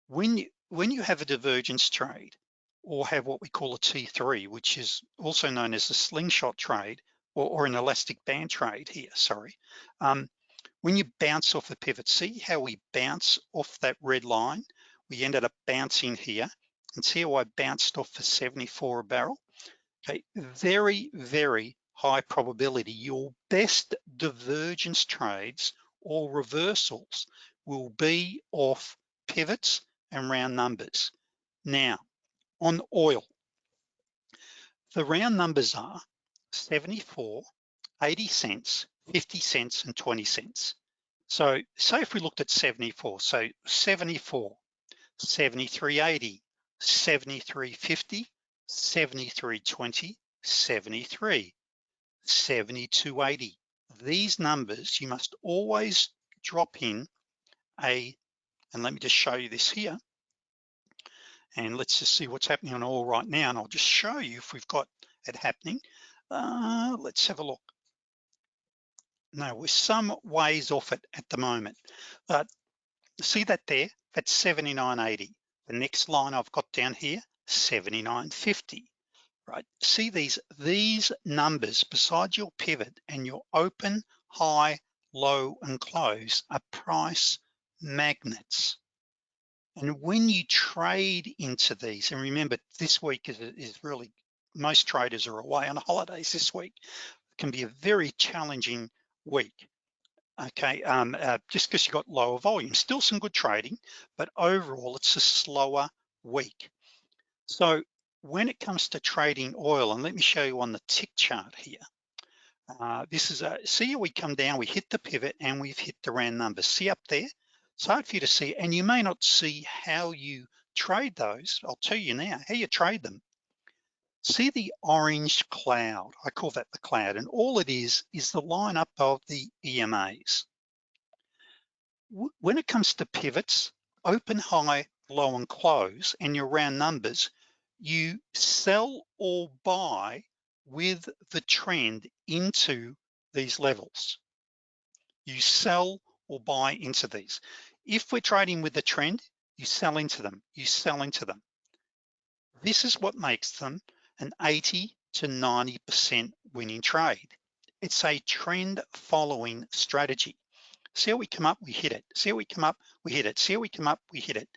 When you, when you have a divergence trade, or have what we call a T3, which is also known as a slingshot trade or, or an elastic band trade here, sorry. Um, when you bounce off the pivot, see how we bounce off that red line? We ended up bouncing here and see how I bounced off for 74 a barrel? Okay, very, very high probability. Your best divergence trades or reversals will be off pivots and round numbers. Now, on oil. The round numbers are 74, 80 cents, 50 cents, and 20 cents. So say if we looked at 74, so 74, 73.80, 73.50, 73.20, 73, 72.80. These numbers, you must always drop in a, and let me just show you this here, and let's just see what's happening on all right now. And I'll just show you if we've got it happening. Uh, let's have a look. No, we're some ways off it at the moment. But see that there, that's 79.80. The next line I've got down here, 79.50, right? See these, these numbers beside your pivot and your open, high, low, and close are price magnets. And when you trade into these, and remember this week is, is really, most traders are away on holidays this week. It can be a very challenging week. Okay, um, uh, just because you got lower volume, still some good trading, but overall it's a slower week. So when it comes to trading oil, and let me show you on the tick chart here, uh, this is a, see we come down, we hit the pivot and we've hit the round number. See up there, it's hard for you to see, and you may not see how you trade those. I'll tell you now, how you trade them. See the orange cloud, I call that the cloud, and all it is, is the lineup of the EMAs. When it comes to pivots, open, high, low, and close, and your round numbers, you sell or buy with the trend into these levels. You sell or buy into these. If we're trading with the trend, you sell into them, you sell into them. This is what makes them an 80 to 90% winning trade. It's a trend following strategy. See how we come up, we hit it. See how we come up, we hit it. See how we come up, we hit it.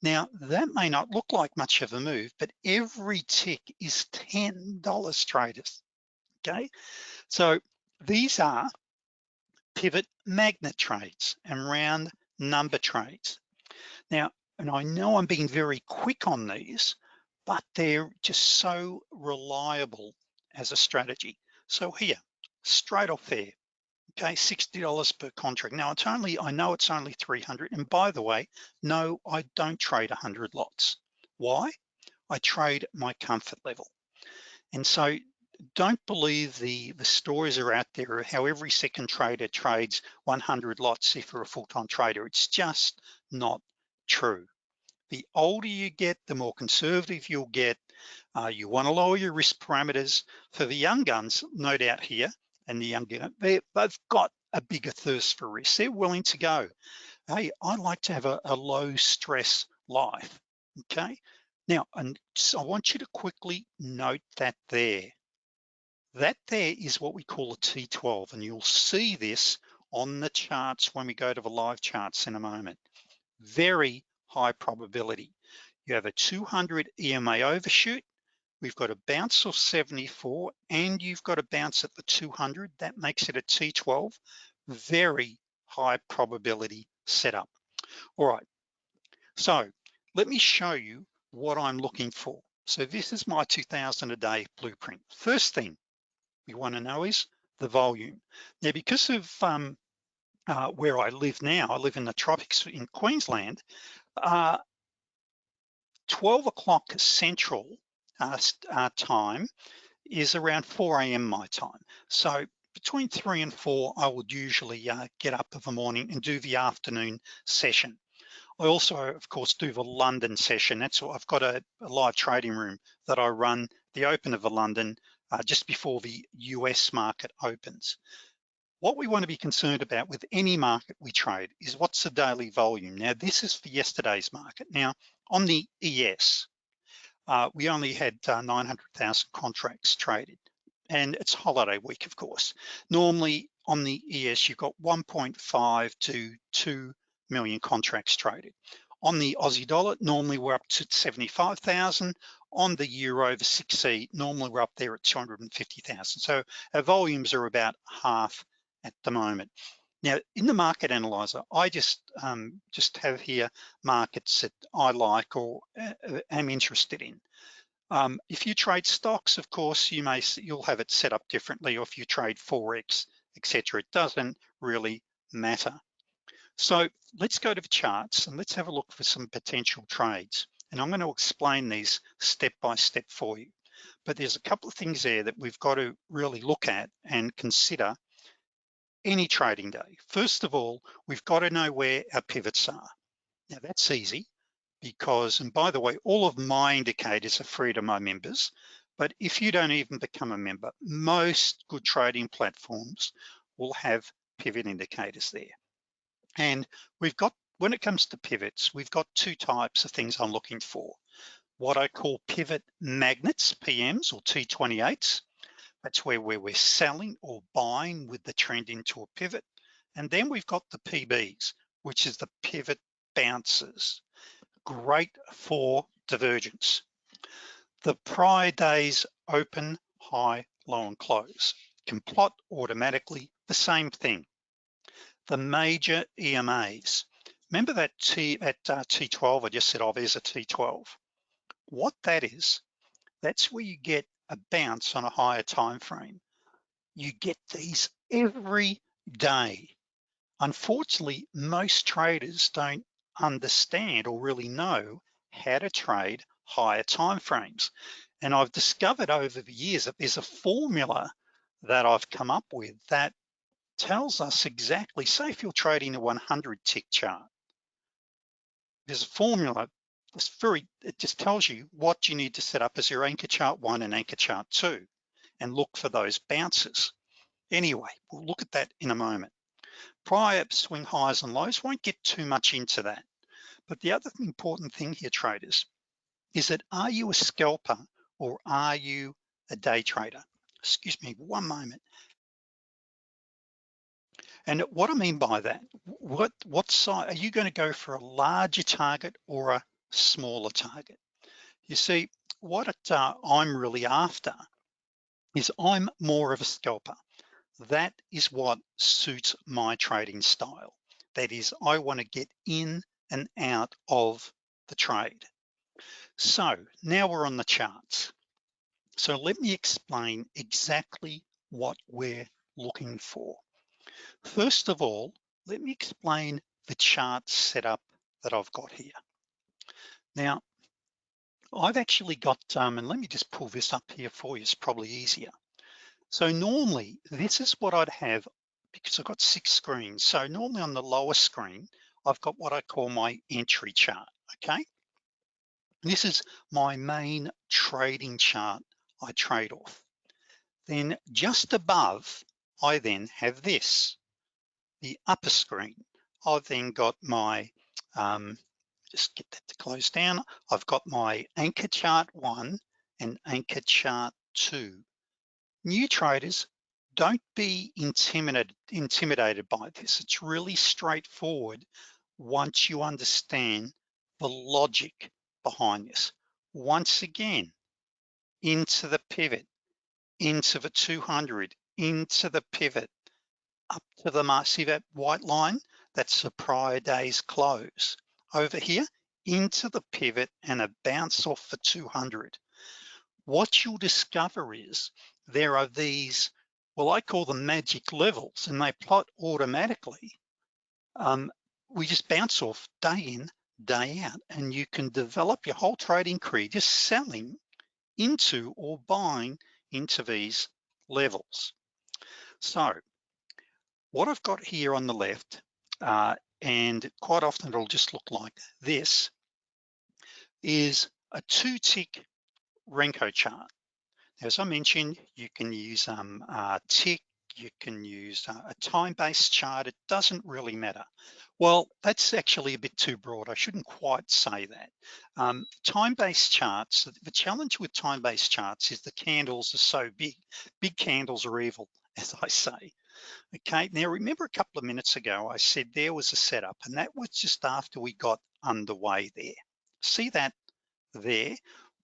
Now, that may not look like much of a move, but every tick is $10 traders, okay? So these are pivot magnet trades and round number trades. Now, and I know I'm being very quick on these, but they're just so reliable as a strategy. So here, straight off there, okay, $60 per contract. Now it's only, I know it's only 300. And by the way, no, I don't trade 100 lots. Why? I trade my comfort level. And so don't believe the, the stories are out there how every second trader trades 100 lots if you're a full-time trader. It's just not true. The older you get, the more conservative you'll get. Uh, you wanna lower your risk parameters. For the young guns, no doubt here, and the young gun, they, they've got a bigger thirst for risk. They're willing to go. Hey, I like to have a, a low stress life, okay? Now, and so I want you to quickly note that there. That there is what we call a T12, and you'll see this on the charts when we go to the live charts in a moment. Very high probability. You have a 200 EMA overshoot, we've got a bounce of 74, and you've got a bounce at the 200. That makes it a T12, very high probability setup. All right, so let me show you what I'm looking for. So this is my 2000 a day blueprint. First thing, we wanna know is the volume. Now, because of um, uh, where I live now, I live in the tropics in Queensland, uh, 12 o'clock central uh, uh, time is around 4 a.m. my time. So between three and four, I would usually uh, get up of the morning and do the afternoon session. I also, of course, do the London session. That's I've got a, a live trading room that I run the open of the London uh, just before the US market opens. What we want to be concerned about with any market we trade is what's the daily volume. Now, this is for yesterday's market. Now, on the ES, uh, we only had uh, 900,000 contracts traded and it's holiday week, of course. Normally on the ES, you've got 1.5 to 2 million contracts traded. On the Aussie dollar, normally we're up to 75,000 on the euro over 6E, normally we're up there at 250,000. So our volumes are about half at the moment. Now, in the market analyzer, I just um, just have here markets that I like or uh, am interested in. Um, if you trade stocks, of course, you may you'll have it set up differently, or if you trade forex, etc. It doesn't really matter. So let's go to the charts and let's have a look for some potential trades. And I'm going to explain these step by step for you. But there's a couple of things there that we've got to really look at and consider any trading day. First of all, we've got to know where our pivots are. Now that's easy because, and by the way, all of my indicators are free to my members, but if you don't even become a member, most good trading platforms will have pivot indicators there. And we've got when it comes to pivots, we've got two types of things I'm looking for. What I call pivot magnets, PMs or T28s. That's where, we're selling or buying with the trend into a pivot. And then we've got the PBs, which is the pivot bounces. Great for divergence. The prior day's open, high, low and close can plot automatically the same thing. The major EMAs, Remember that T that uh, T12 I just said, oh, there's a T12. What that is, that's where you get a bounce on a higher time frame. You get these every day. Unfortunately, most traders don't understand or really know how to trade higher time frames. And I've discovered over the years that there's a formula that I've come up with that tells us exactly, say if you're trading a 100 tick chart, there's a formula it's very it just tells you what you need to set up as your anchor chart one and anchor chart two and look for those bounces Anyway, we'll look at that in a moment. Prior swing highs and lows, won't get too much into that. But the other important thing here, traders, is that are you a scalper or are you a day trader? Excuse me, one moment. And what I mean by that, what, what size, are you gonna go for a larger target or a smaller target? You see, what it, uh, I'm really after is I'm more of a scalper. That is what suits my trading style. That is, I wanna get in and out of the trade. So now we're on the charts. So let me explain exactly what we're looking for. First of all, let me explain the chart setup that I've got here. Now, I've actually got, um, and let me just pull this up here for you, it's probably easier. So normally, this is what I'd have because I've got six screens. So normally on the lower screen, I've got what I call my entry chart, okay? This is my main trading chart I trade off. Then just above, I then have this, the upper screen. I've then got my um, just get that to close down. I've got my anchor chart one and anchor chart two. New traders, don't be intimidated, intimidated by this. It's really straightforward once you understand the logic behind this. Once again, into the pivot, into the 200, into the pivot, up to the. See that white line? That's the prior day's close over here into the pivot and a bounce off for 200. What you'll discover is there are these, well, I call them magic levels and they plot automatically. Um, we just bounce off day in, day out, and you can develop your whole trading career just selling into or buying into these levels. So what I've got here on the left uh, and quite often it'll just look like this, is a two tick Renko chart. As I mentioned, you can use um, a tick, you can use uh, a time-based chart, it doesn't really matter. Well, that's actually a bit too broad. I shouldn't quite say that. Um, time-based charts, the challenge with time-based charts is the candles are so big. Big candles are evil, as I say. Okay, now remember a couple of minutes ago, I said there was a setup and that was just after we got underway there. See that there?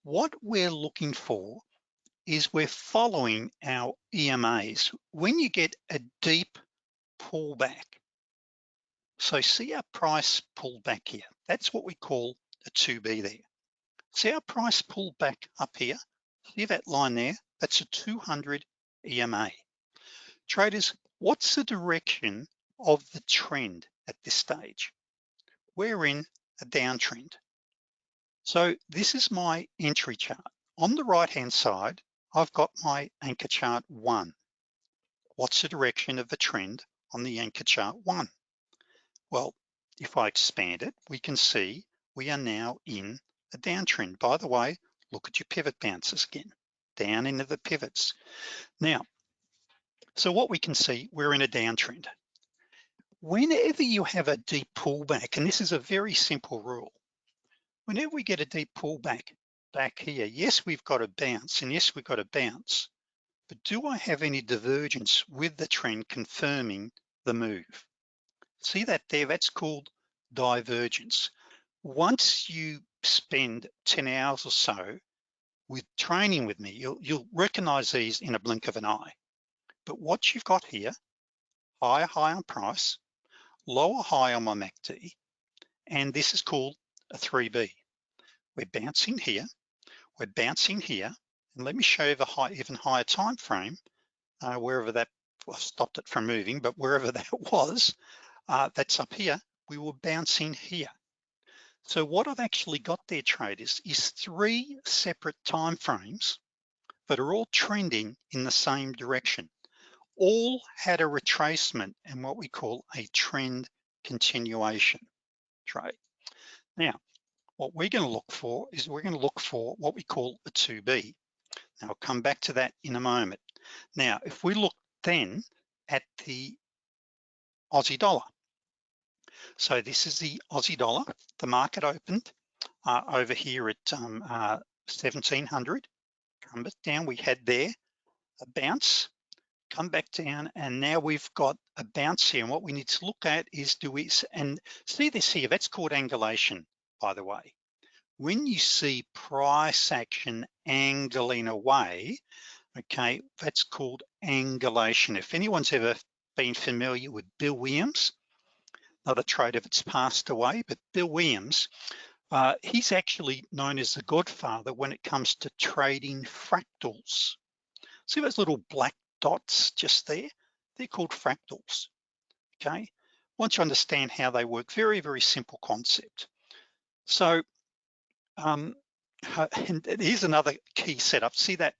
What we're looking for is we're following our EMAs. When you get a deep pullback, so see our price pull back here. That's what we call a 2B there. See our price pull back up here? See that line there? That's a 200 EMA. Traders, what's the direction of the trend at this stage? We're in a downtrend. So this is my entry chart. On the right-hand side, I've got my anchor chart one. What's the direction of the trend on the anchor chart one? Well, if I expand it, we can see we are now in a downtrend. By the way, look at your pivot bounces again, down into the pivots. Now, so what we can see, we're in a downtrend. Whenever you have a deep pullback, and this is a very simple rule, whenever we get a deep pullback back here, yes, we've got a bounce, and yes, we've got a bounce, but do I have any divergence with the trend confirming the move? See that there, that's called divergence. Once you spend 10 hours or so with training with me, you'll, you'll recognize these in a blink of an eye. But what you've got here, higher high on price, lower high on my MACD, and this is called a 3B. We're bouncing here, we're bouncing here, and let me show you the high, even higher time frame, uh, wherever that, well, stopped it from moving, but wherever that was, uh, that's up here, we were bouncing here. So what I've actually got there, traders, is three separate time frames that are all trending in the same direction all had a retracement and what we call a trend continuation trade. Now, what we're gonna look for is we're gonna look for what we call a 2B. Now I'll come back to that in a moment. Now, if we look then at the Aussie dollar. So this is the Aussie dollar. The market opened uh, over here at um, uh, 1700. Come back down, we had there a bounce, come back down, and now we've got a bounce here. And what we need to look at is do we, and see this here, that's called angulation, by the way. When you see price action angling away, okay, that's called angulation. If anyone's ever been familiar with Bill Williams, another trader that's passed away, but Bill Williams, uh, he's actually known as the godfather when it comes to trading fractals. See those little black dots just there? They're called fractals, okay? Once you understand how they work, very, very simple concept. So, um, and here's another key setup. See that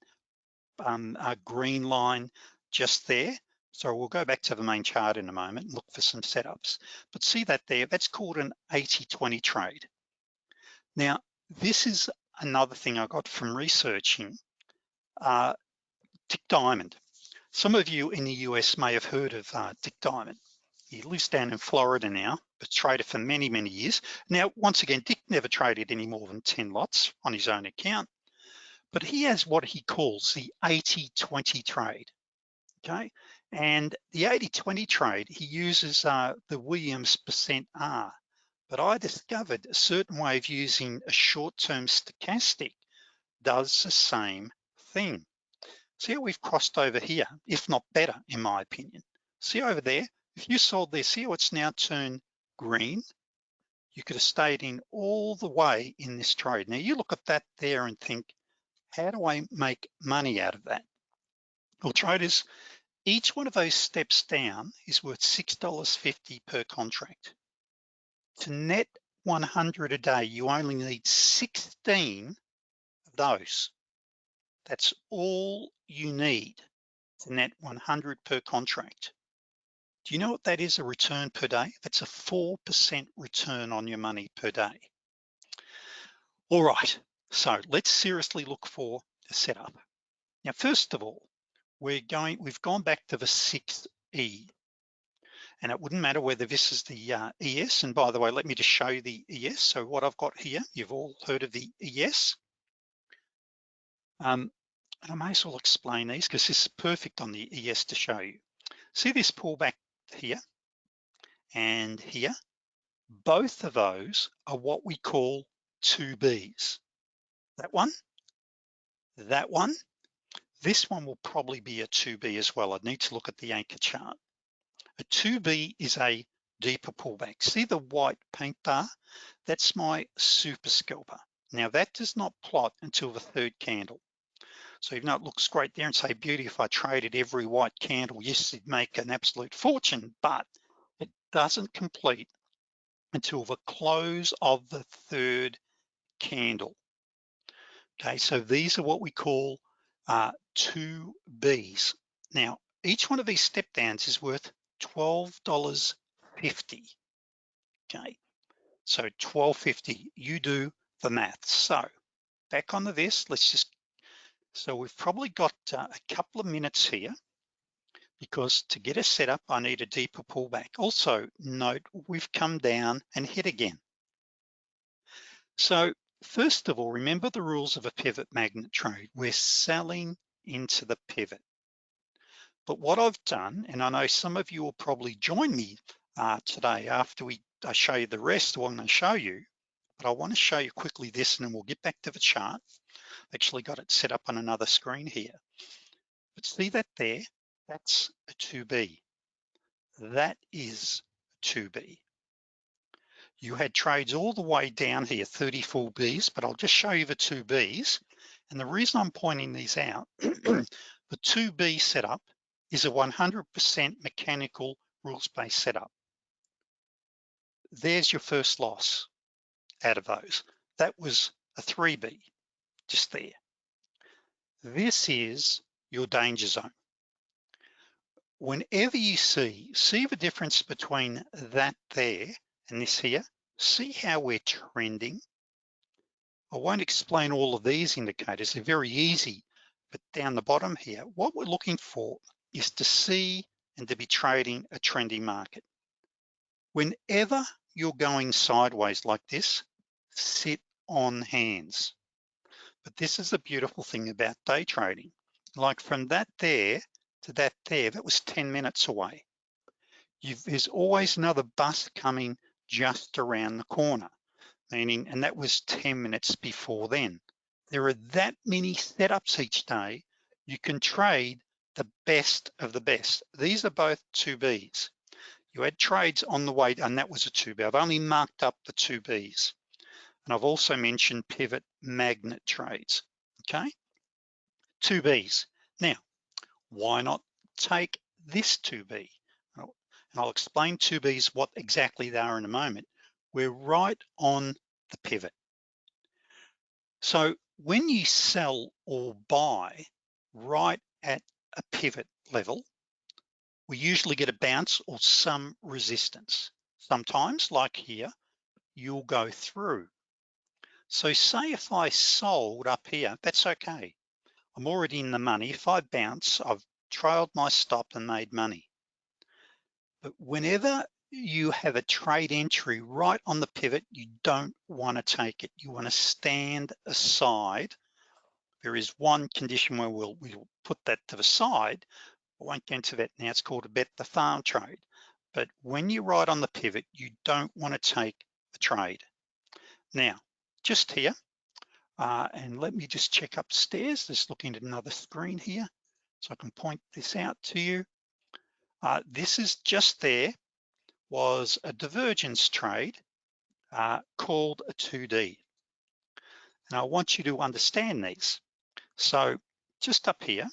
um, uh, green line just there? So we'll go back to the main chart in a moment and look for some setups. But see that there, that's called an 80-20 trade. Now, this is another thing I got from researching uh, Dick Diamond. Some of you in the US may have heard of uh, Dick Diamond. He lives down in Florida now, but traded for many, many years. Now, once again, Dick never traded any more than 10 lots on his own account, but he has what he calls the 80-20 trade, okay? And the 80-20 trade, he uses uh, the Williams percent R. But I discovered a certain way of using a short-term stochastic does the same thing. See how we've crossed over here, if not better, in my opinion. See over there, if you sold this, see how it's now turned green? You could have stayed in all the way in this trade. Now you look at that there and think, how do I make money out of that? Well, traders, each one of those steps down is worth $6.50 per contract. To net 100 a day, you only need 16 of those. That's all you need to net 100 per contract. Do you know what that is a return per day? That's a 4% return on your money per day. All right, so let's seriously look for the setup. Now, first of all, we're going, we've gone back to the 6E. And it wouldn't matter whether this is the uh, ES, and by the way, let me just show you the ES. So what I've got here, you've all heard of the ES. Um, and I may as well explain these because this is perfect on the ES to show you. See this pullback here and here? Both of those are what we call two Bs. That one, that one, this one will probably be a 2B as well. I'd need to look at the anchor chart. A 2B is a deeper pullback. See the white paint bar? That's my super scalper. Now that does not plot until the third candle. So even though it looks great there and say, beauty, if I traded every white candle, yes, it'd make an absolute fortune, but it doesn't complete until the close of the third candle. Okay, so these are what we call uh, two Bs. Now, each one of these step downs is worth $12.50, okay? So 12.50, you do the math. So back onto this, let's just, so we've probably got uh, a couple of minutes here because to get us set up, I need a deeper pullback. Also note, we've come down and hit again. So First of all, remember the rules of a pivot magnet trade. We're selling into the pivot. But what I've done, and I know some of you will probably join me uh, today after we I show you the rest what I'm gonna show you, but I wanna show you quickly this and then we'll get back to the chart. Actually got it set up on another screen here. But see that there? That's a 2B. That is 2B. You had trades all the way down here, 34 Bs, but I'll just show you the two Bs. And the reason I'm pointing these out, the 2B setup is a 100% mechanical rules-based setup. There's your first loss out of those. That was a 3B, just there. This is your danger zone. Whenever you see, see the difference between that there and this here, see how we're trending. I won't explain all of these indicators, they're very easy, but down the bottom here, what we're looking for is to see and to be trading a trendy market. Whenever you're going sideways like this, sit on hands. But this is the beautiful thing about day trading. Like from that there to that there, that was 10 minutes away. You've, there's always another bus coming just around the corner, meaning, and that was 10 minutes before then. There are that many setups each day. You can trade the best of the best. These are both 2Bs. You had trades on the way, and that was a 2B. I've only marked up the 2Bs. And I've also mentioned pivot magnet trades, okay? 2Bs. Now, why not take this 2B? And I'll explain 2Bs, what exactly they are in a moment. We're right on the pivot. So when you sell or buy right at a pivot level, we usually get a bounce or some resistance. Sometimes, like here, you'll go through. So say if I sold up here, that's okay. I'm already in the money. If I bounce, I've trailed my stop and made money. But whenever you have a trade entry right on the pivot, you don't wanna take it. You wanna stand aside. There is one condition where we'll, we'll put that to the side. I won't get into that now, it's called a bet the farm trade. But when you're right on the pivot, you don't wanna take the trade. Now, just here. Uh, and let me just check upstairs, just looking at another screen here. So I can point this out to you. Uh, this is just there, was a divergence trade uh, called a 2D. And I want you to understand these. So just up here,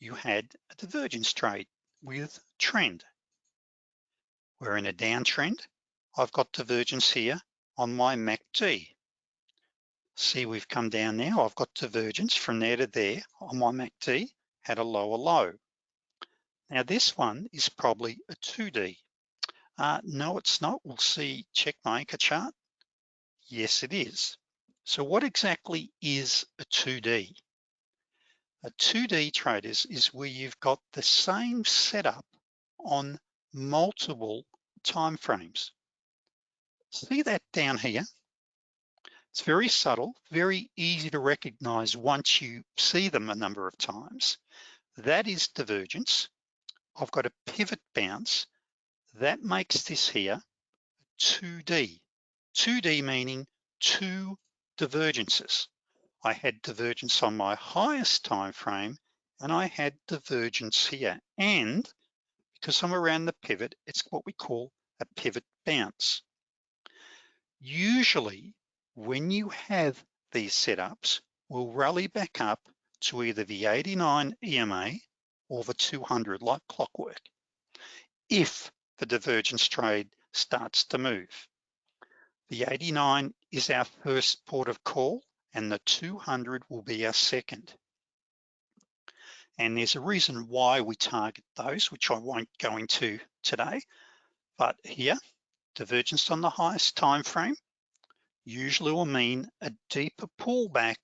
you had a divergence trade with trend. We're in a downtrend. I've got divergence here on my MACD. See, we've come down now. I've got divergence from there to there on my MACD, had a lower low. Now this one is probably a 2D. Uh, no, it's not. We'll see, check my anchor chart. Yes, it is. So what exactly is a 2D? A 2D trade is, is where you've got the same setup on multiple time frames. See that down here? It's very subtle, very easy to recognize once you see them a number of times. That is divergence. I've got a pivot bounce. That makes this here 2D. 2D meaning two divergences. I had divergence on my highest time frame and I had divergence here. And because I'm around the pivot, it's what we call a pivot bounce. Usually when you have these setups, we'll rally back up to either the 89 EMA or the 200 like clockwork if the divergence trade starts to move. The 89 is our first port of call and the 200 will be our second. And there's a reason why we target those, which I won't go into today, but here divergence on the highest time frame usually will mean a deeper pullback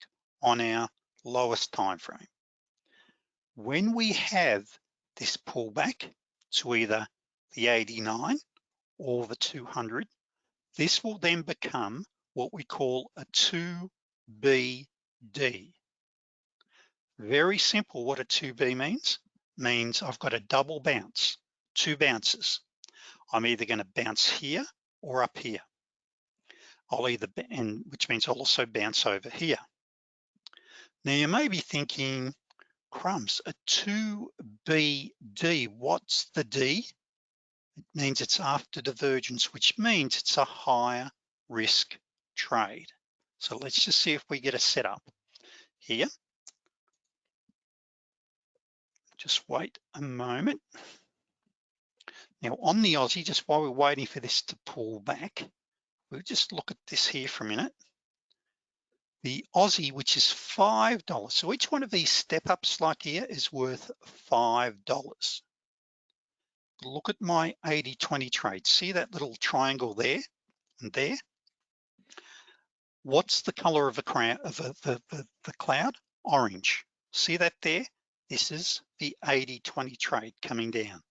on our lowest time frame. When we have this pullback to either the 89 or the 200, this will then become what we call a 2BD. Very simple what a 2B means. Means I've got a double bounce, two bounces. I'm either gonna bounce here or up here. I'll either, and which means I'll also bounce over here. Now you may be thinking, crumbs, a 2BD, what's the D? It means it's after divergence, which means it's a higher risk trade. So let's just see if we get a setup here. Just wait a moment. Now on the Aussie, just while we're waiting for this to pull back, we'll just look at this here for a minute. The Aussie, which is $5. So each one of these step ups like here is worth $5. Look at my 80-20 trade. See that little triangle there and there? What's the color of the, of the, the, the cloud? Orange. See that there? This is the 80-20 trade coming down.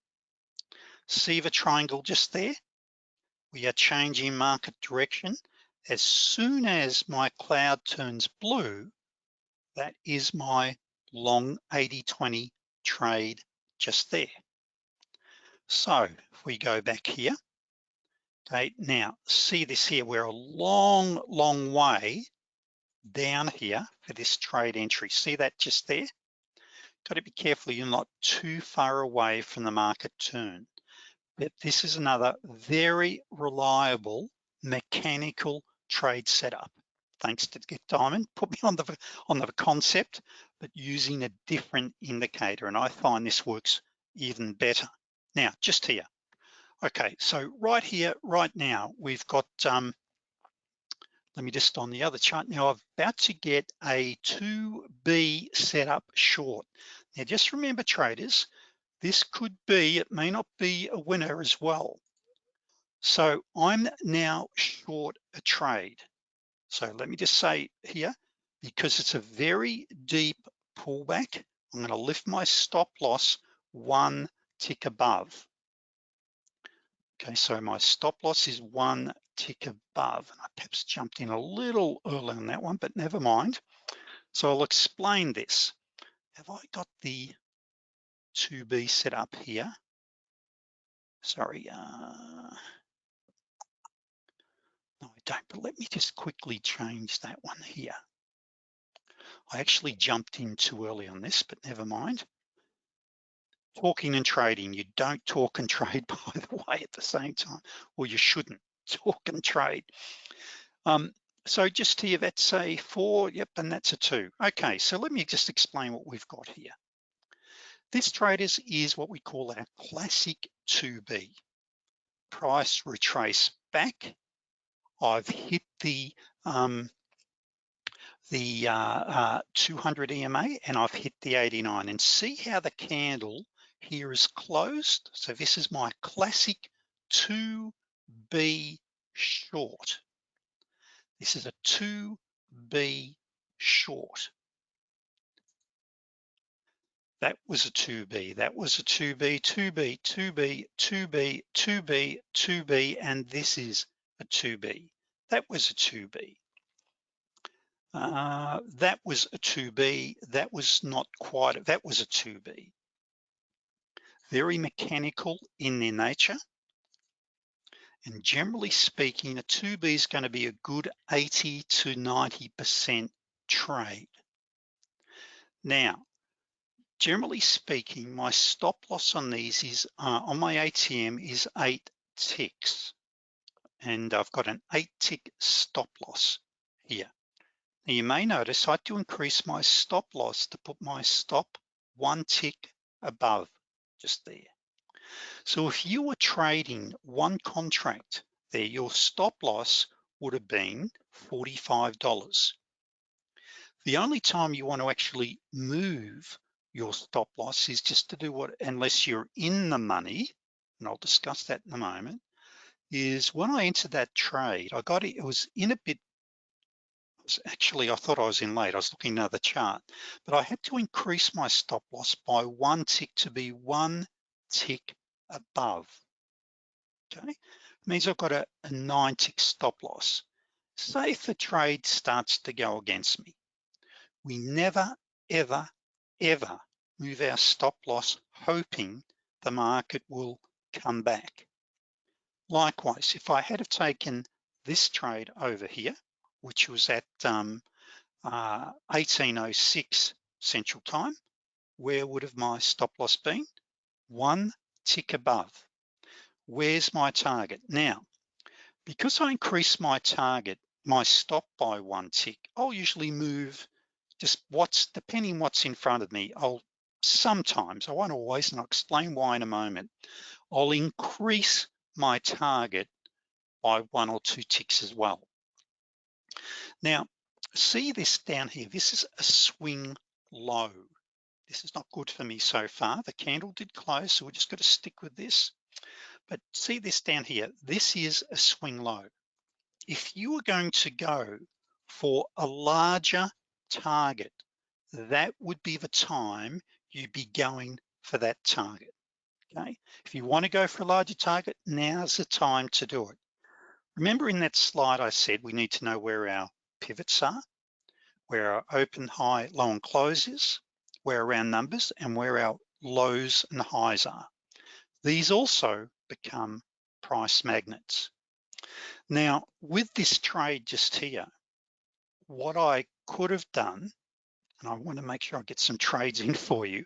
See the triangle just there? We are changing market direction. As soon as my cloud turns blue, that is my long 80-20 trade just there. So if we go back here, okay, now see this here, we're a long, long way down here for this trade entry. See that just there? Got to be careful you're not too far away from the market turn. But this is another very reliable mechanical trade setup. Thanks to Get Diamond, put me on the on the concept, but using a different indicator. And I find this works even better. Now, just here. Okay, so right here, right now, we've got um, let me just on the other chart now I'm about to get a 2B set up short now just remember traders this could be it may not be a winner as well so I'm now short a trade so let me just say here because it's a very deep pullback I'm going to lift my stop loss one tick above okay so my stop loss is one tick above. And I perhaps jumped in a little early on that one, but never mind. So I'll explain this. Have I got the 2B set up here? Sorry, uh, no, I don't, but let me just quickly change that one here. I actually jumped in too early on this, but never mind. Talking and trading, you don't talk and trade, by the way, at the same time, or you shouldn't talk and trade. Um, so just here, that's a four, yep, and that's a two. Okay, so let me just explain what we've got here. This traders is what we call our classic 2B. Price retrace back. I've hit the um, the uh, uh, 200 EMA and I've hit the 89 and see how the candle here is closed. So this is my classic 2B short. This is a 2B short. That was a 2B, that was a 2B, 2B, 2B, 2B, 2B, 2B, and this is a 2B. That was a 2B. Uh, that was a 2B, that was not quite, that was a 2B. Very mechanical in their nature. And generally speaking, a 2B is gonna be a good 80 to 90% trade. Now, generally speaking, my stop loss on these is, uh, on my ATM is eight ticks. And I've got an eight tick stop loss here. Now you may notice I had to increase my stop loss to put my stop one tick above, just there. So if you were trading one contract there, your stop loss would have been $45. The only time you want to actually move your stop loss is just to do what, unless you're in the money, and I'll discuss that in a moment, is when I entered that trade, I got it, it was in a bit, actually, I thought I was in late, I was looking at the chart, but I had to increase my stop loss by one tick to be one tick above, okay? means I've got a, a nine tick stop loss. Say if the trade starts to go against me, we never, ever, ever move our stop loss hoping the market will come back. Likewise, if I had have taken this trade over here, which was at um, uh, 1806 Central Time, where would have my stop loss been? One tick above. Where's my target? Now, because I increase my target, my stop by one tick, I'll usually move just what's, depending what's in front of me, I'll sometimes, I won't always, and I'll explain why in a moment, I'll increase my target by one or two ticks as well. Now, see this down here, this is a swing low. This is not good for me so far. The candle did close, so we're just gonna stick with this. But see this down here, this is a swing low. If you are going to go for a larger target, that would be the time you'd be going for that target, okay? If you wanna go for a larger target, now's the time to do it. Remember in that slide I said we need to know where our pivots are, where our open, high, low, and close is, where our round numbers, and where our lows and highs are. These also become price magnets. Now, with this trade just here, what I could have done, and I wanna make sure I get some trades in for you,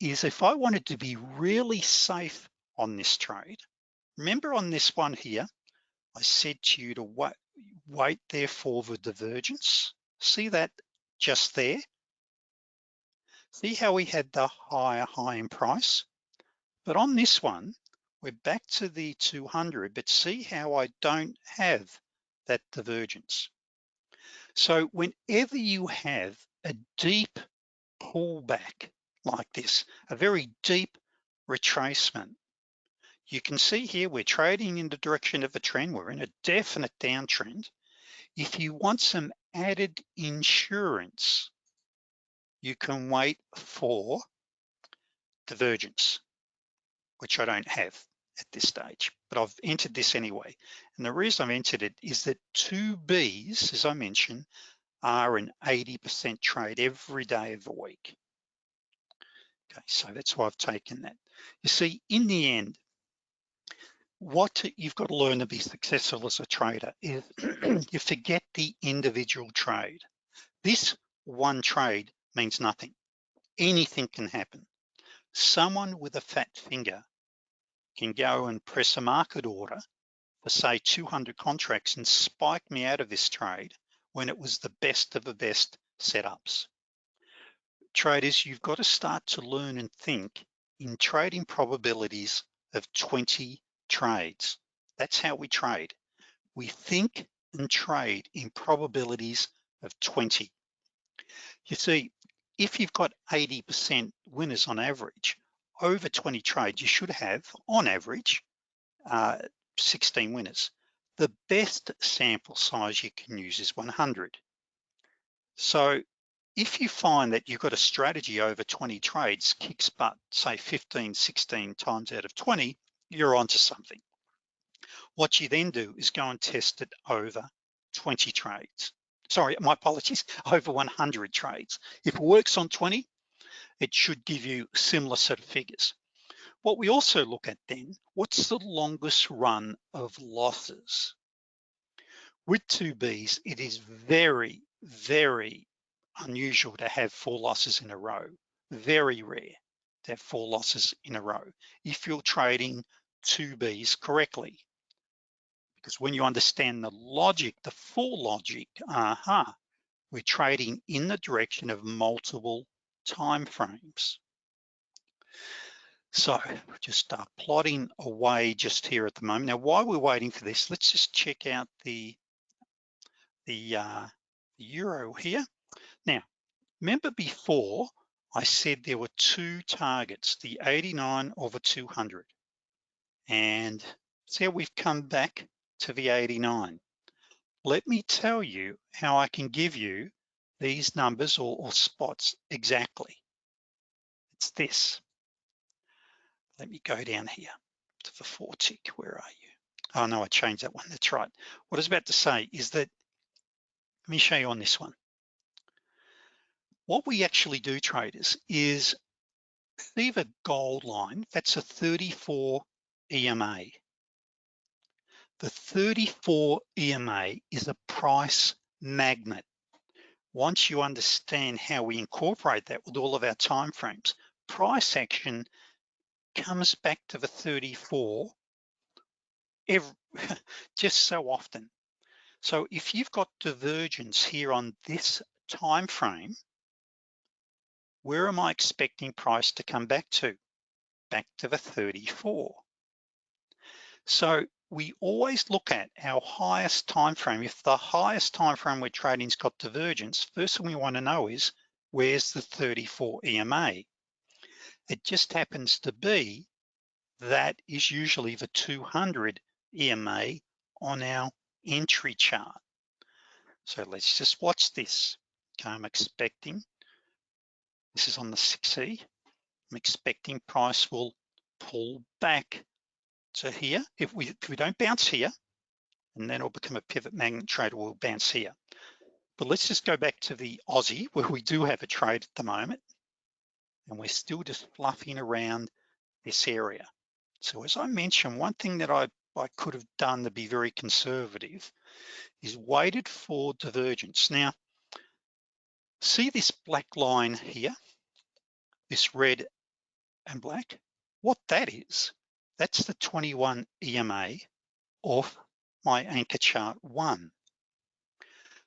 is if I wanted to be really safe on this trade, remember on this one here, I said to you to wait, wait there for the divergence. See that just there? See how we had the higher high in price? But on this one, we're back to the 200, but see how I don't have that divergence. So whenever you have a deep pullback like this, a very deep retracement, you can see here we're trading in the direction of a trend. We're in a definite downtrend. If you want some added insurance, you can wait for divergence, which I don't have at this stage, but I've entered this anyway. And the reason I've entered it is that two Bs, as I mentioned, are an 80% trade every day of the week. Okay, so that's why I've taken that. You see, in the end, what you've got to learn to be successful as a trader is you forget the individual trade. This one trade means nothing. Anything can happen. Someone with a fat finger can go and press a market order for say 200 contracts and spike me out of this trade when it was the best of the best setups. Traders, you've got to start to learn and think in trading probabilities of 20 trades. That's how we trade. We think and trade in probabilities of 20. You see, if you've got 80% winners on average, over 20 trades, you should have, on average, uh, 16 winners. The best sample size you can use is 100. So if you find that you've got a strategy over 20 trades, kicks butt, say 15, 16 times out of 20, you're onto something. What you then do is go and test it over 20 trades. Sorry, my apologies, over 100 trades. If it works on 20, it should give you similar set of figures. What we also look at then, what's the longest run of losses? With 2Bs, it is very, very unusual to have four losses in a row, very rare to have four losses in a row if you're trading 2Bs correctly. Because when you understand the logic, the full logic, aha, uh -huh, we're trading in the direction of multiple time frames. So just start plotting away just here at the moment. Now, while we're waiting for this, let's just check out the, the, uh, Euro here. Now, remember before I said there were two targets, the 89 over 200. And see how we've come back to the 89. Let me tell you how I can give you these numbers or, or spots exactly. It's this. Let me go down here to the four tick, where are you? Oh no, I changed that one, that's right. What I was about to say is that, let me show you on this one. What we actually do traders is see the gold line, that's a 34 EMA. The 34 EMA is a price magnet. Once you understand how we incorporate that with all of our time frames, price action comes back to the 34 every, just so often. So if you've got divergence here on this time frame, where am I expecting price to come back to? Back to the 34. So we always look at our highest time frame. If the highest time frame we're trading's got divergence, first thing we want to know is where's the 34 EMA? It just happens to be that is usually the 200 EMA on our entry chart. So let's just watch this. Okay, I'm expecting, this is on the 6E, I'm expecting price will pull back to here. If we, if we don't bounce here, and then it'll become a pivot magnet trade, we'll bounce here. But let's just go back to the Aussie where we do have a trade at the moment. And we're still just fluffing around this area. So as I mentioned, one thing that I, I could have done to be very conservative is waited for divergence. Now, see this black line here, this red and black? What that is, that's the 21 EMA off my anchor chart one.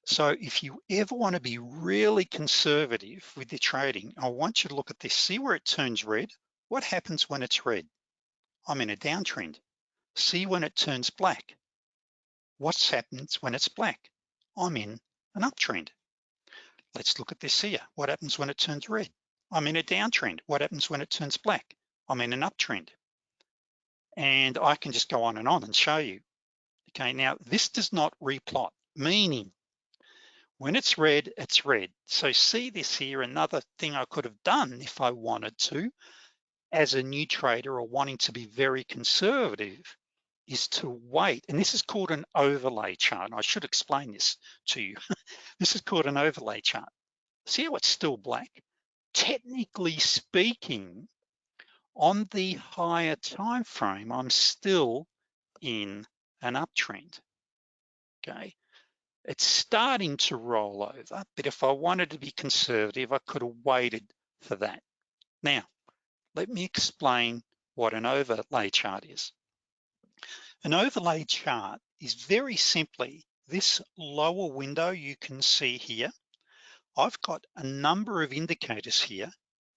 So if you ever wanna be really conservative with your trading, I want you to look at this, see where it turns red? What happens when it's red? I'm in a downtrend. See when it turns black? What happens when it's black? I'm in an uptrend. Let's look at this here. What happens when it turns red? I'm in a downtrend. What happens when it turns black? I'm in an uptrend. And I can just go on and on and show you. Okay, now this does not replot, meaning when it's red, it's red. So see this here, another thing I could have done if I wanted to, as a new trader or wanting to be very conservative, is to wait. And this is called an overlay chart. I should explain this to you. this is called an overlay chart. See how it's still black? Technically speaking, on the higher time frame, I'm still in an uptrend, okay? It's starting to roll over, but if I wanted to be conservative, I could have waited for that. Now, let me explain what an overlay chart is. An overlay chart is very simply this lower window you can see here. I've got a number of indicators here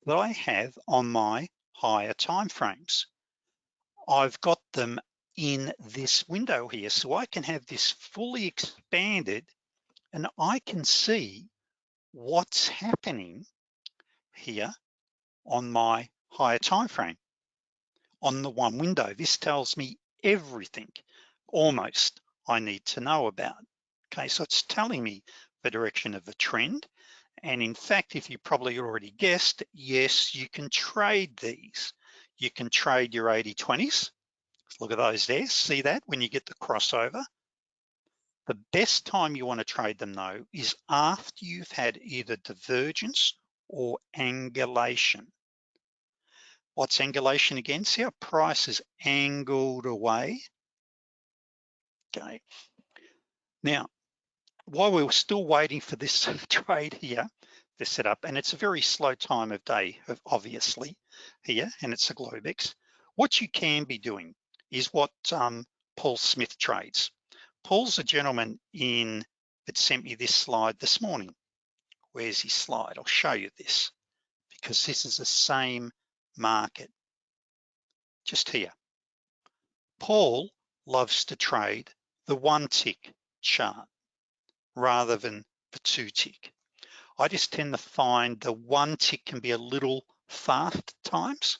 that I have on my higher time frames. I've got them in this window here. So I can have this fully expanded and I can see what's happening here on my higher time frame on the one window. This tells me everything almost I need to know about. Okay, so it's telling me the direction of the trend. And in fact, if you probably already guessed, yes, you can trade these. You can trade your 80-20s. Look at those there, see that when you get the crossover? The best time you wanna trade them though is after you've had either divergence or angulation. What's angulation again? See how price is angled away? Okay. Now, while we are still waiting for this trade here to set up, and it's a very slow time of day, obviously, here, and it's a Globex, what you can be doing is what um, Paul Smith trades. Paul's a gentleman in that sent me this slide this morning. Where's his slide? I'll show you this because this is the same market just here. Paul loves to trade the one tick chart rather than the two tick. I just tend to find the one tick can be a little fast times.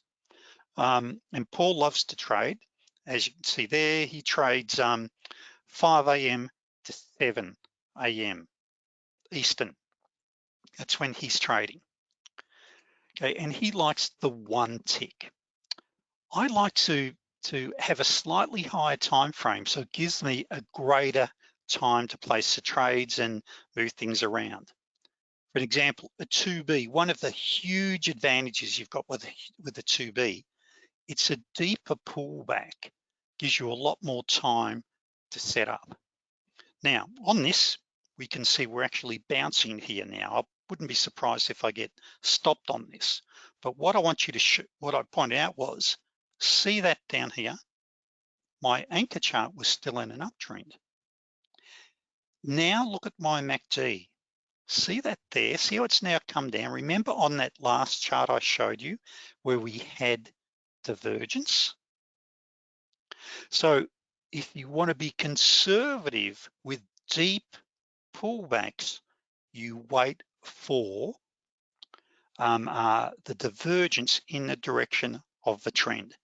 Um, and Paul loves to trade. As you can see there, he trades um, 5 a.m. to 7 a.m. Eastern. That's when he's trading. Okay, and he likes the one tick. I like to, to have a slightly higher time frame, so it gives me a greater time to place the trades and move things around. For an example, a 2B, one of the huge advantages you've got with, with the 2B, it's a deeper pullback, gives you a lot more time to set up. Now, on this, we can see we're actually bouncing here now. I wouldn't be surprised if I get stopped on this. But what I want you to, what I pointed out was, see that down here? My anchor chart was still in an uptrend. Now look at my MACD. See that there, see how it's now come down. Remember on that last chart I showed you where we had divergence? So if you wanna be conservative with deep pullbacks, you wait for um, uh, the divergence in the direction of the trend.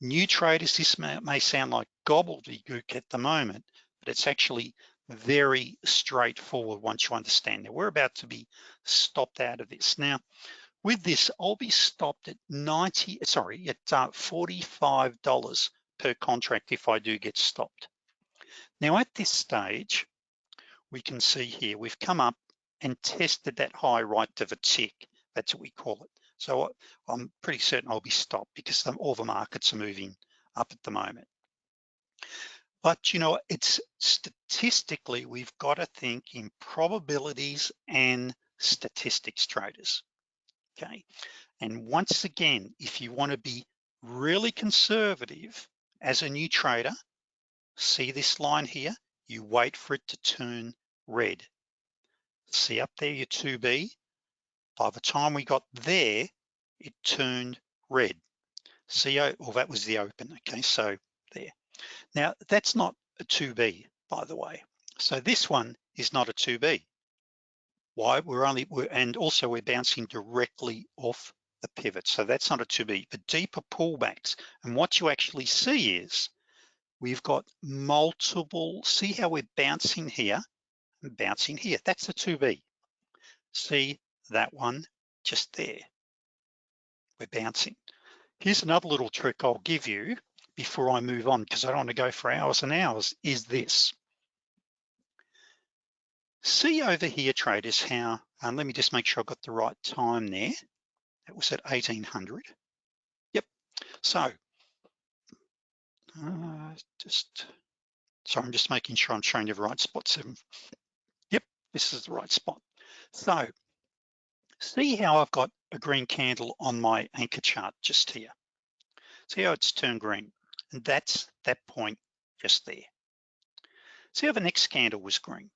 New traders, this may, may sound like gobbledygook at the moment, but it's actually very straightforward once you understand that we're about to be stopped out of this. Now, with this, I'll be stopped at 90, sorry, at uh, $45 per contract if I do get stopped. Now at this stage, we can see here, we've come up and tested that high right of a tick. That's what we call it. So I'm pretty certain I'll be stopped because all the markets are moving up at the moment. But you know, it's statistically, we've got to think in probabilities and statistics traders, okay? And once again, if you wanna be really conservative as a new trader, see this line here, you wait for it to turn red. See up there your 2B? By the time we got there, it turned red. See, oh, well, that was the open, okay, so. Now, that's not a 2B, by the way. So this one is not a 2B. Why? We're only, we're, and also we're bouncing directly off the pivot. So that's not a 2B, but deeper pullbacks. And what you actually see is we've got multiple, see how we're bouncing here and bouncing here. That's a 2B. See that one just there. We're bouncing. Here's another little trick I'll give you before I move on, because I don't want to go for hours and hours, is this. See over here, traders, how, um, let me just make sure I got the right time there. That was at 1800. Yep, so, uh, just, sorry, I'm just making sure I'm showing you the right spot. Seven. Yep, this is the right spot. So, see how I've got a green candle on my anchor chart just here. See how it's turned green? And that's that point just there. See how the next candle was green?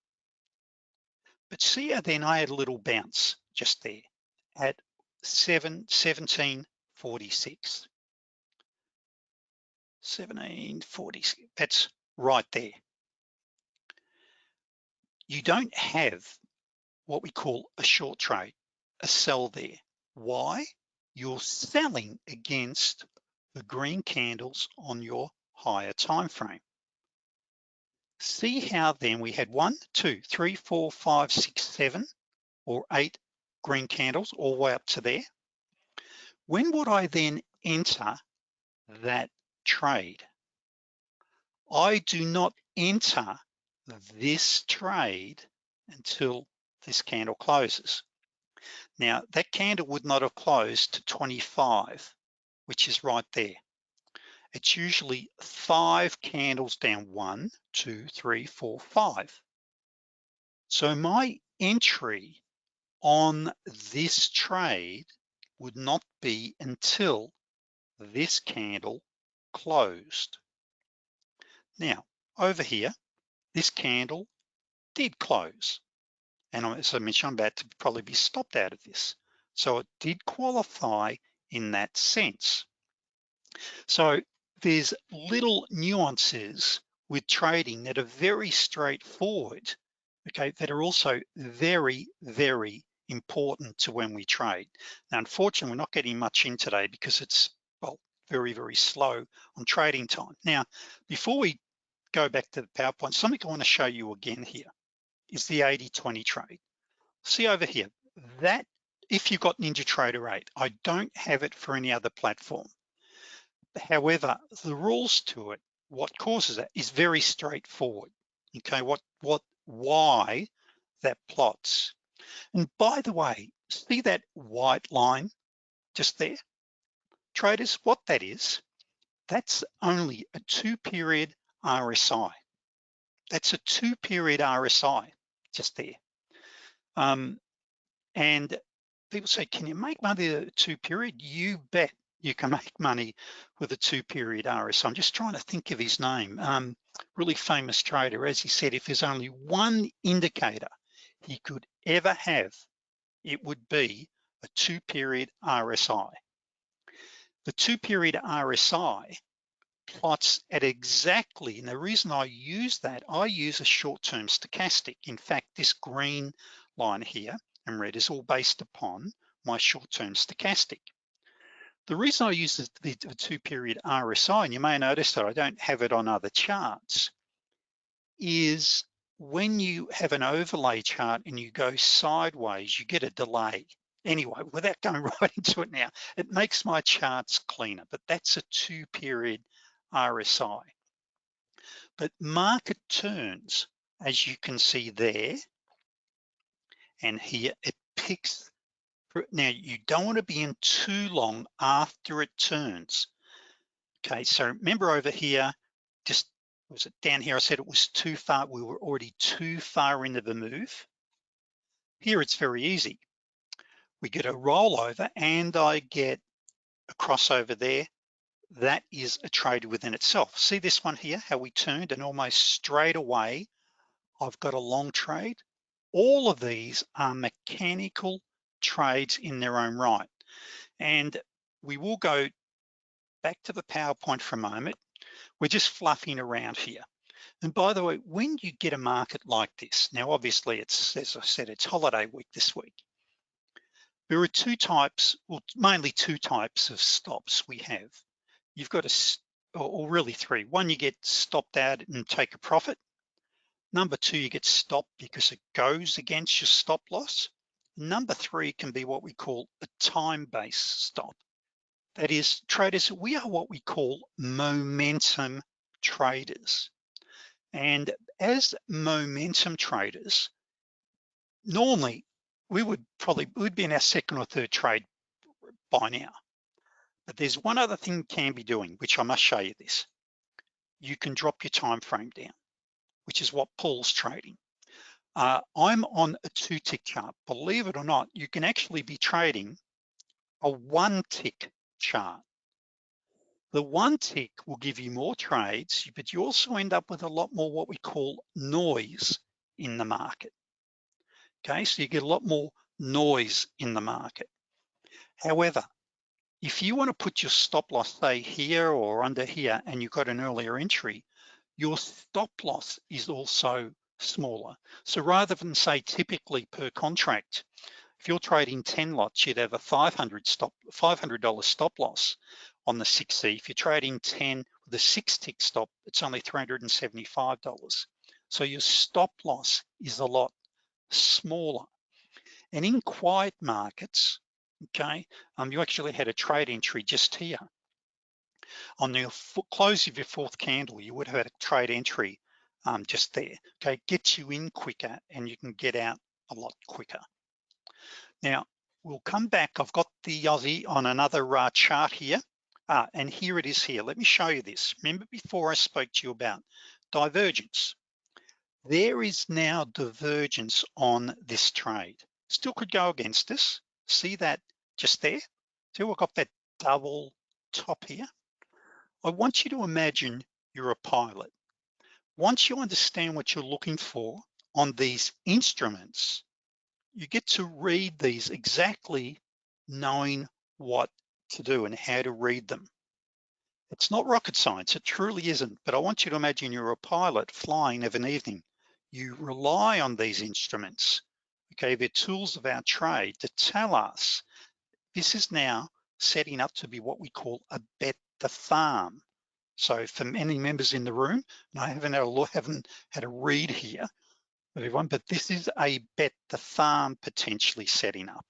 But see how then I had a little bounce just there at 7, 1746. 1746, that's right there. You don't have what we call a short trade, a sell there. Why? You're selling against the green candles on your higher time frame. See how then we had one, two, three, four, five, six, seven, or eight green candles all the way up to there. When would I then enter that trade? I do not enter this trade until this candle closes. Now that candle would not have closed to 25 which is right there. It's usually five candles down, one, two, three, four, five. So my entry on this trade would not be until this candle closed. Now, over here, this candle did close. And as I mentioned, I'm about to probably be stopped out of this. So it did qualify in that sense. So there's little nuances with trading that are very straightforward, okay, that are also very, very important to when we trade. Now, unfortunately, we're not getting much in today because it's, well, very, very slow on trading time. Now, before we go back to the PowerPoint, something I wanna show you again here is the 80-20 trade. See over here, that if you've got NinjaTrader 8. I don't have it for any other platform. However, the rules to it, what causes it is very straightforward. Okay, what, what, why that plots. And by the way, see that white line just there? Traders, what that is, that's only a two period RSI. That's a two period RSI just there. Um, and people say, can you make money a two period? You bet you can make money with a two period RSI. I'm just trying to think of his name. Um, really famous trader, as he said, if there's only one indicator he could ever have, it would be a two period RSI. The two period RSI plots at exactly, and the reason I use that, I use a short-term stochastic. In fact, this green line here and red is all based upon my short-term stochastic. The reason I use the, the, two period RSI, and you may notice that I don't have it on other charts, is when you have an overlay chart and you go sideways, you get a delay. anyway, without going right into it now, it makes my charts cleaner, but that's a two period RSI. But market turns, as you can see there, and here it picks, now you don't wanna be in too long after it turns. Okay, so remember over here, just was it down here, I said it was too far, we were already too far into the move. Here it's very easy. We get a rollover and I get a crossover there. That is a trade within itself. See this one here, how we turned and almost straight away, I've got a long trade. All of these are mechanical trades in their own right. And we will go back to the PowerPoint for a moment. We're just fluffing around here. And by the way, when you get a market like this, now obviously it's, as I said, it's holiday week this week. There are two types, well, mainly two types of stops we have. You've got a, or really three. One, you get stopped out and take a profit. Number two, you get stopped because it goes against your stop loss. Number three can be what we call a time-based stop. That is, traders, we are what we call momentum traders. And as momentum traders, normally we would probably, we'd be in our second or third trade by now. But there's one other thing you can be doing, which I must show you this. You can drop your time frame down, which is what Paul's trading. Uh, I'm on a two tick chart. Believe it or not, you can actually be trading a one tick chart. The one tick will give you more trades, but you also end up with a lot more what we call noise in the market. Okay, so you get a lot more noise in the market. However, if you want to put your stop loss, say here or under here, and you've got an earlier entry, your stop loss is also smaller. So rather than say typically per contract, if you're trading 10 lots, you'd have a 500 stop, $500 stop loss on the 6C. If you're trading 10 with a six tick stop, it's only $375. So your stop loss is a lot smaller. And in quiet markets, okay, um, you actually had a trade entry just here. On the close of your fourth candle, you would have had a trade entry um, just there, okay? Gets you in quicker and you can get out a lot quicker. Now, we'll come back. I've got the Aussie on another uh, chart here. Ah, and here it is here. Let me show you this. Remember before I spoke to you about divergence. There is now divergence on this trade. Still could go against us. See that just there? See, we've got that double top here. I want you to imagine you're a pilot. Once you understand what you're looking for on these instruments, you get to read these exactly knowing what to do and how to read them. It's not rocket science, it truly isn't, but I want you to imagine you're a pilot flying of an evening. You rely on these instruments, okay? They're tools of our trade to tell us this is now setting up to be what we call a bet the farm. So for many members in the room, and I haven't had a, haven't had a read here, everyone, but this is a bet the farm potentially setting up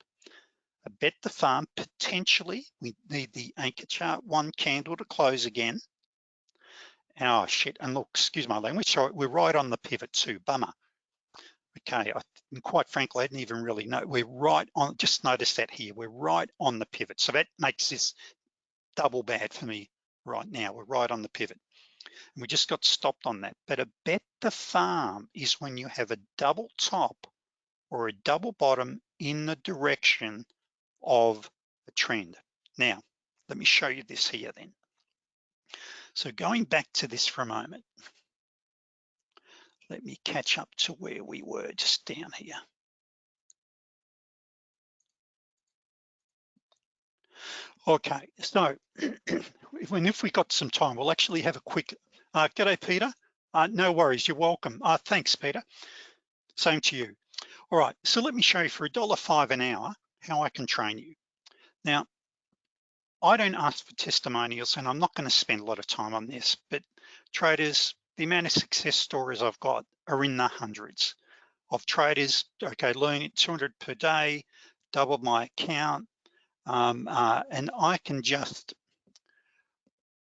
a bet the farm, potentially, we need the anchor chart one candle to close again. Oh shit, and look, excuse my language, so we're right on the pivot too, bummer. Okay, I, and quite frankly, I didn't even really know, we're right on, just notice that here, we're right on the pivot. So that makes this double bad for me right now, we're right on the pivot. And we just got stopped on that. But a bet the farm is when you have a double top or a double bottom in the direction of a trend. Now, let me show you this here then. So going back to this for a moment, let me catch up to where we were just down here. Okay, so when if we got some time, we'll actually have a quick, uh, g'day Peter. Uh, no worries, you're welcome. Uh, thanks, Peter. Same to you. All right, so let me show you for a dollar five an hour, how I can train you. Now, I don't ask for testimonials and I'm not gonna spend a lot of time on this, but traders, the amount of success stories I've got are in the hundreds of traders, okay, learning 200 per day, double my account, um, uh, and I can just,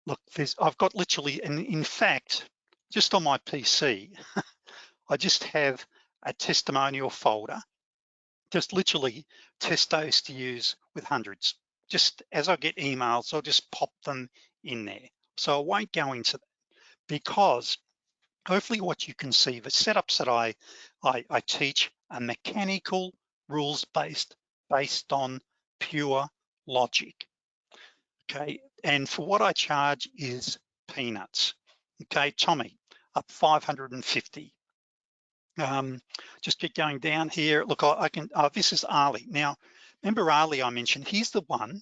look, there's, I've got literally, and in fact, just on my PC, I just have a testimonial folder, just literally testos to use with hundreds. Just as I get emails, I'll just pop them in there. So I won't go into that because hopefully what you can see, the setups that I, I, I teach are mechanical rules-based, based on pure logic, okay? And for what I charge is peanuts, okay? Tommy, up 550. Um, just keep going down here. Look, I, I can, uh, this is Ali. Now, remember Ali I mentioned, he's the one,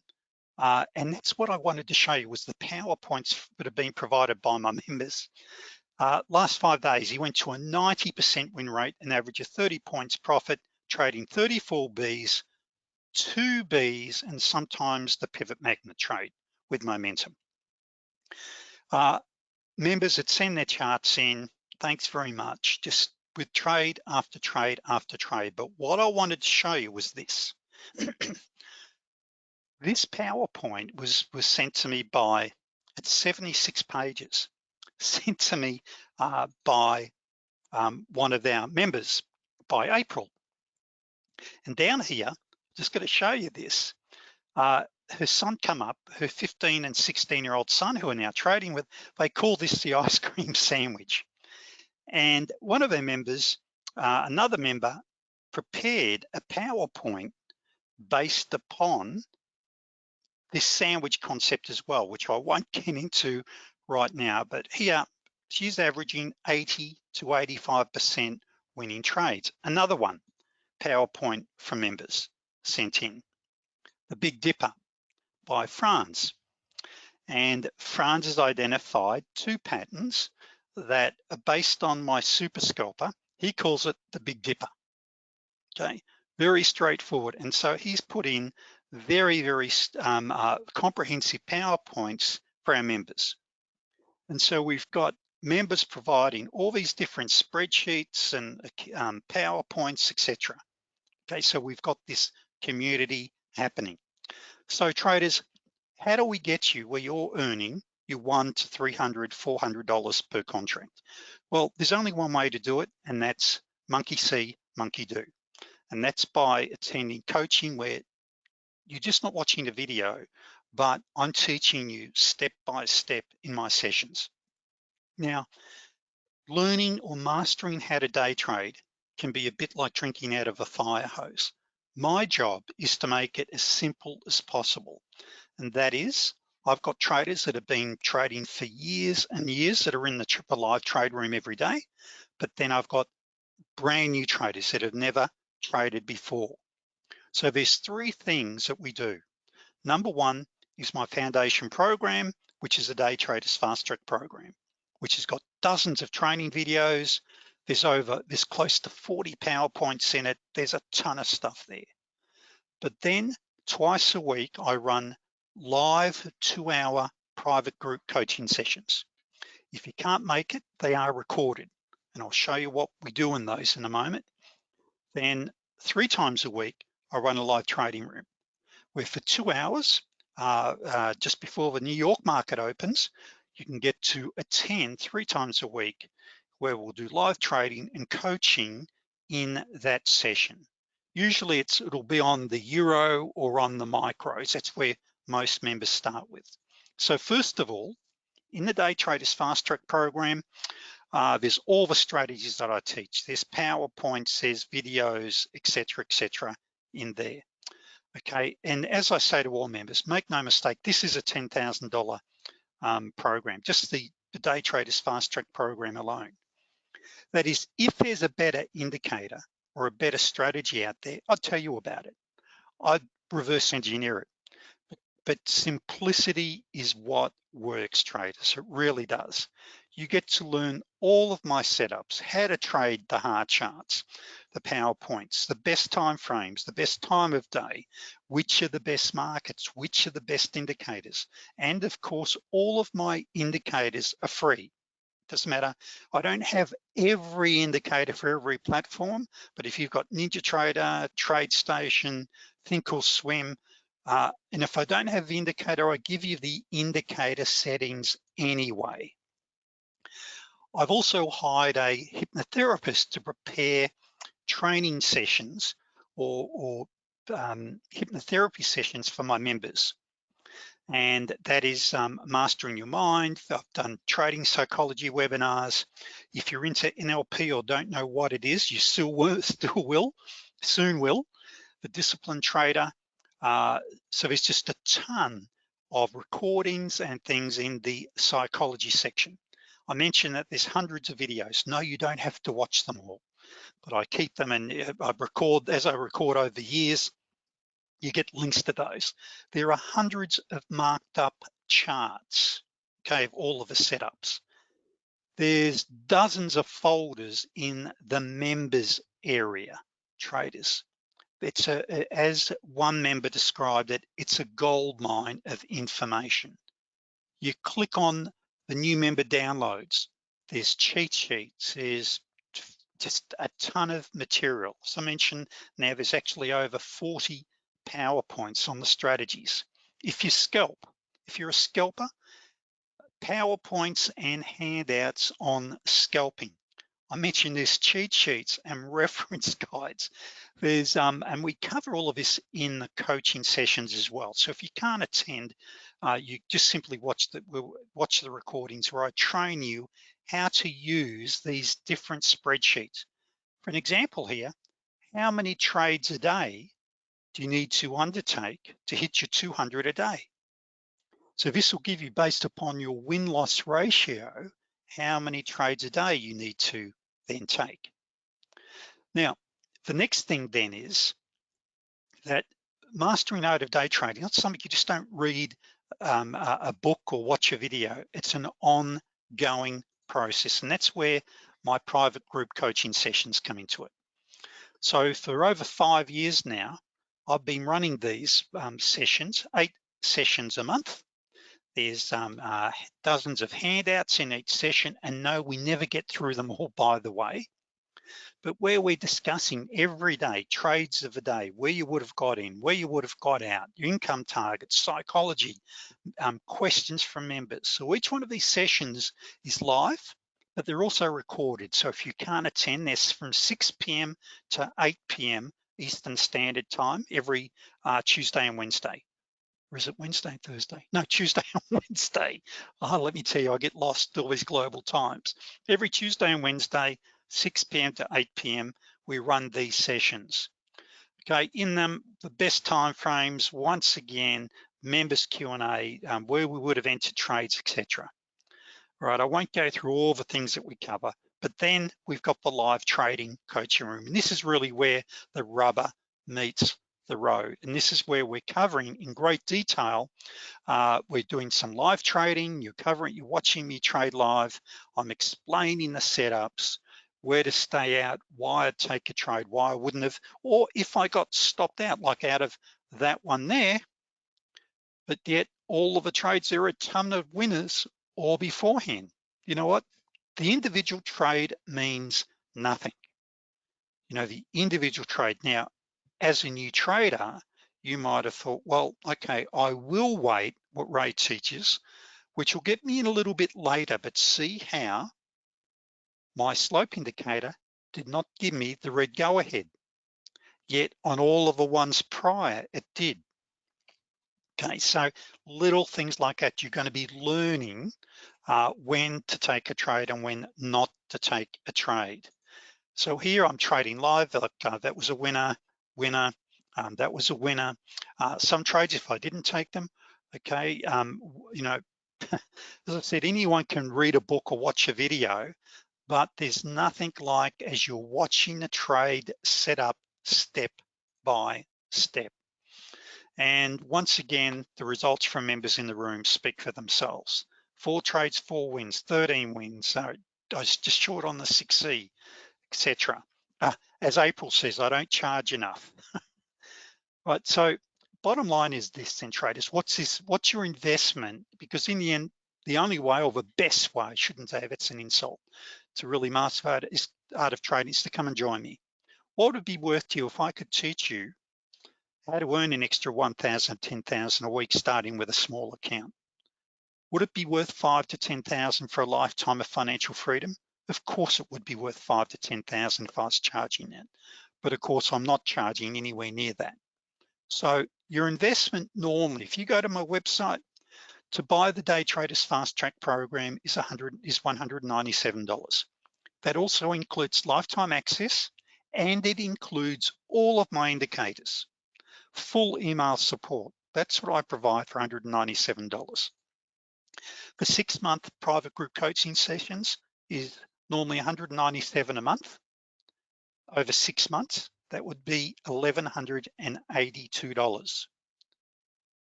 uh, and that's what I wanted to show you was the PowerPoints that have been provided by my members. Uh, last five days, he went to a 90% win rate, an average of 30 points profit, trading 34 Bs, two Bs, and sometimes the pivot magnet trade with momentum. Uh, members that send their charts in, thanks very much. Just with trade after trade after trade. But what I wanted to show you was this. this PowerPoint was, was sent to me by, it's 76 pages, sent to me uh, by um, one of our members by April. And down here, just gonna show you this. Uh, her son come up, her 15 and 16 year old son who are now trading with, they call this the ice cream sandwich. And one of their members, uh, another member, prepared a PowerPoint based upon this sandwich concept as well, which I won't get into right now, but here she's averaging 80 to 85% winning trades. Another one, PowerPoint from members sent in. The Big Dipper by Franz. And Franz has identified two patterns that are based on my super scalper. He calls it the Big Dipper, okay? Very straightforward. And so he's put in very, very um, uh, comprehensive PowerPoints for our members. And so we've got members providing all these different spreadsheets and um, PowerPoints, etc. Okay, so we've got this community happening. So traders, how do we get you where you're earning your one to 300, $400 per contract? Well, there's only one way to do it, and that's monkey see, monkey do. And that's by attending coaching where you're just not watching the video, but I'm teaching you step by step in my sessions. Now, learning or mastering how to day trade can be a bit like drinking out of a fire hose. My job is to make it as simple as possible. And that is, I've got traders that have been trading for years and years that are in the triple live trade room every day, but then I've got brand new traders that have never traded before. So there's three things that we do. Number one is my foundation program, which is a day traders fast track program, which has got dozens of training videos, there's over, there's close to 40 PowerPoints in it. There's a ton of stuff there. But then twice a week, I run live two hour private group coaching sessions. If you can't make it, they are recorded. And I'll show you what we do in those in a moment. Then three times a week, I run a live trading room where for two hours, uh, uh, just before the New York market opens, you can get to attend three times a week where we'll do live trading and coaching in that session. Usually it's, it'll be on the Euro or on the micros. That's where most members start with. So first of all, in the Day Traders Fast Track program, uh, there's all the strategies that I teach. There's PowerPoints, there's videos, etc., etc. in there. Okay, and as I say to all members, make no mistake, this is a $10,000 um, program, just the, the Day Traders Fast Track program alone. That is, if there's a better indicator or a better strategy out there, I'd tell you about it. I'd reverse engineer it. But, simplicity is what works, traders. It really does. You get to learn all of my setups, how to trade the hard charts, the PowerPoints, the best time frames, the best time of day, which are the best markets, which are the best indicators. And of course, all of my indicators are free. Doesn't matter. I don't have every indicator for every platform, but if you've got NinjaTrader, TradeStation, Thinkorswim, uh, and if I don't have the indicator, I give you the indicator settings anyway. I've also hired a hypnotherapist to prepare training sessions or, or um, hypnotherapy sessions for my members. And that is um, mastering your mind. I've done trading psychology webinars. If you're into NLP or don't know what it is, you still will, still will soon will. The disciplined trader. Uh, so there's just a ton of recordings and things in the psychology section. I mentioned that there's hundreds of videos. No, you don't have to watch them all, but I keep them and uh, I record, as I record over the years, you get links to those. There are hundreds of marked up charts, okay, of all of the setups. There's dozens of folders in the members area, traders. It's a, as one member described it, it's a gold mine of information. You click on the new member downloads, there's cheat sheets, there's just a ton of material. As I mentioned, now there's actually over 40 PowerPoints on the strategies. If you scalp, if you're a scalper, PowerPoints and handouts on scalping. I mentioned there's cheat sheets and reference guides. There's um, and we cover all of this in the coaching sessions as well. So if you can't attend, uh, you just simply watch the watch the recordings where I train you how to use these different spreadsheets. For an example here, how many trades a day you need to undertake to hit your 200 a day? So this will give you based upon your win-loss ratio, how many trades a day you need to then take. Now, the next thing then is that mastering out of day trading, not something you just don't read um, a, a book or watch a video. It's an ongoing process. And that's where my private group coaching sessions come into it. So for over five years now, I've been running these um, sessions, eight sessions a month. There's um, uh, dozens of handouts in each session and no, we never get through them all by the way. But where we're discussing every day, trades of the day, where you would have got in, where you would have got out, your income targets, psychology, um, questions from members. So each one of these sessions is live, but they're also recorded. So if you can't attend, this from 6 p.m. to 8 p.m. Eastern Standard Time every uh, Tuesday and Wednesday. Or is it Wednesday and Thursday? No, Tuesday and Wednesday. Oh, let me tell you, I get lost all these global times. Every Tuesday and Wednesday, 6 p.m. to 8 p.m., we run these sessions. Okay, in them, the best time frames, once again, members Q&A, um, where we would have entered trades, etc. Right, I won't go through all the things that we cover, but then we've got the live trading coaching room. And this is really where the rubber meets the road. And this is where we're covering in great detail. Uh, we're doing some live trading, you're covering, you're watching me trade live. I'm explaining the setups, where to stay out, why I'd take a trade, why I wouldn't have, or if I got stopped out, like out of that one there, but yet all of the trades, there are a ton of winners all beforehand. You know what? The individual trade means nothing. You know, the individual trade. Now, as a new trader, you might have thought, well, okay, I will wait what Ray teaches, which will get me in a little bit later, but see how my slope indicator did not give me the red go ahead. Yet on all of the ones prior, it did. Okay, so little things like that, you're gonna be learning uh, when to take a trade and when not to take a trade. So here I'm trading live, uh, that was a winner, winner, um, that was a winner. Uh, some trades, if I didn't take them, okay, um, you know, as I said, anyone can read a book or watch a video, but there's nothing like as you're watching the trade set up step by step. And once again, the results from members in the room speak for themselves four trades, four wins, 13 wins. So I was just short on the 6C, etc. Uh, as April says, I don't charge enough. right, so bottom line is this then traders, what's this, what's your investment? Because in the end, the only way or the best way, shouldn't say that's an insult, to really master art, is, art of trading is to come and join me. What would be worth to you if I could teach you how to earn an extra 1,000, 10,000 a week starting with a small account? Would it be worth five to 10,000 for a lifetime of financial freedom? Of course it would be worth five to 10,000 if I was charging that. But of course I'm not charging anywhere near that. So your investment normally, if you go to my website, to buy the Day Traders Fast Track program is 100 is $197. That also includes lifetime access and it includes all of my indicators, full email support. That's what I provide for $197. The six month private group coaching sessions is normally 197 a month. Over six months, that would be $1,182.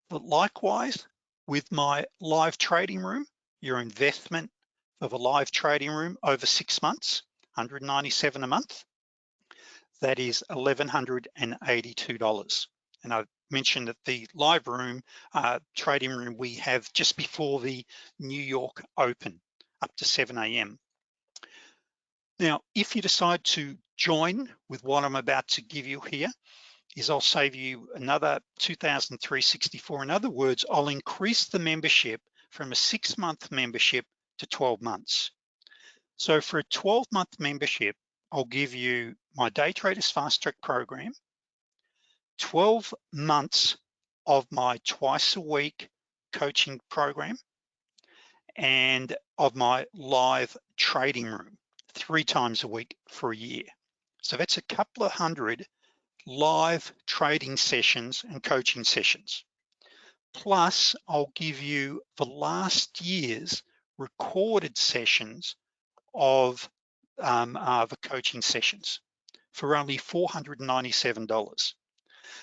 But likewise, with my live trading room, your investment of a live trading room over six months, 197 a month, that is $1,182. And I mentioned that the live room, uh, trading room we have just before the New York Open, up to 7 a.m. Now, if you decide to join with what I'm about to give you here, is I'll save you another 2,364. In other words, I'll increase the membership from a six month membership to 12 months. So for a 12 month membership, I'll give you my Day Traders Fast Track program, 12 months of my twice a week coaching program, and of my live trading room, three times a week for a year. So that's a couple of hundred live trading sessions and coaching sessions. Plus, I'll give you the last year's recorded sessions of um, uh, the coaching sessions for only $497.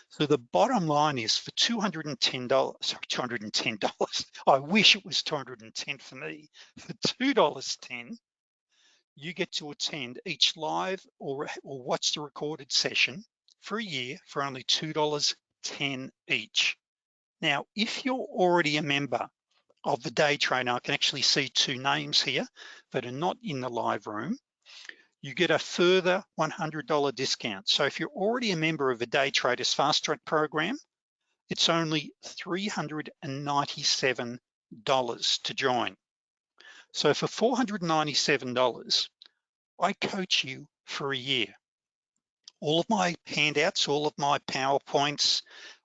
So the bottom line is for $210, sorry, $210, I wish it was 210 for me, for $2.10, you get to attend each live or, or watch the recorded session for a year for only $2.10 each. Now, if you're already a member of the day trader, I can actually see two names here that are not in the live room, you get a further $100 discount. So if you're already a member of the Day Traders Fast Track program, it's only $397 to join. So for $497, I coach you for a year all of my handouts, all of my PowerPoints,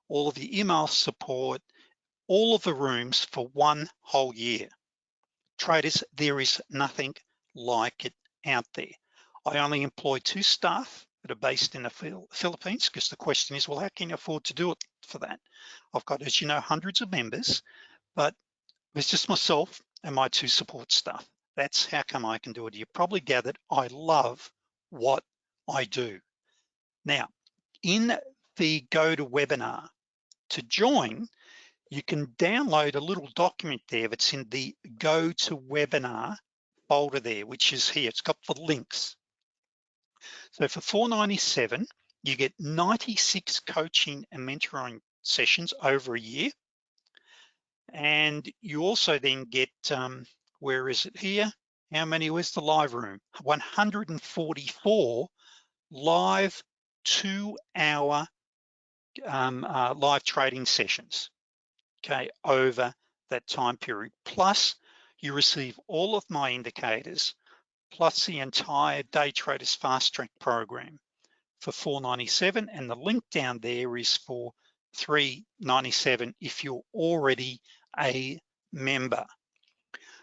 all of the email support, all of the rooms for one whole year. Traders, there is nothing like it out there. I only employ two staff that are based in the Philippines because the question is, well, how can you afford to do it for that? I've got, as you know, hundreds of members, but it's just myself and my two support staff. That's how come I can do it. You probably gathered I love what I do. Now, in the GoToWebinar, to webinar to join, you can download a little document there that's in the GoToWebinar folder there, which is here, it's got the links. So for 497, you get 96 coaching and mentoring sessions over a year. And you also then get, um, where is it here? How many was the live room? 144 live two hour um, uh, live trading sessions, okay, over that time period. Plus you receive all of my indicators, plus the entire Day Traders Fast Track program for 497 and the link down there is for 397 if you're already a member.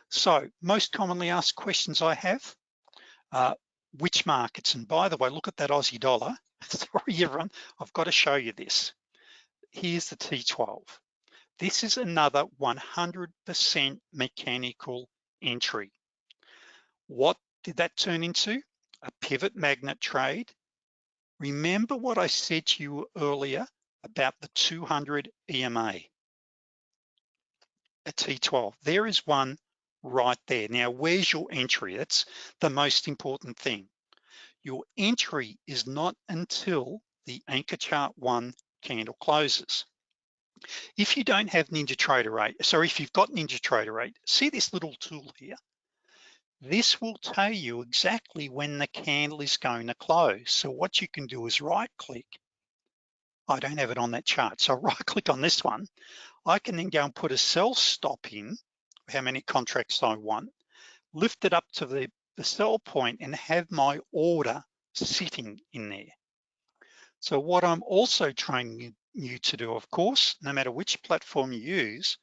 So most commonly asked questions I have, uh, which markets? And by the way, look at that Aussie dollar. Sorry, everyone, I've got to show you this. Here's the T12. This is another 100% mechanical entry. What did that turn into? A pivot magnet trade. Remember what I said to you earlier about the 200 EMA, a T12. There is one right there. Now, where's your entry? That's the most important thing. Your entry is not until the anchor chart one candle closes. If you don't have NinjaTrader 8, sorry, if you've got NinjaTrader 8, see this little tool here? This will tell you exactly when the candle is going to close. So what you can do is right click. I don't have it on that chart. So right click on this one. I can then go and put a sell stop in, how many contracts I want, lift it up to the, the sell point and have my order sitting in there. So what I'm also training you to do, of course, no matter which platform you use,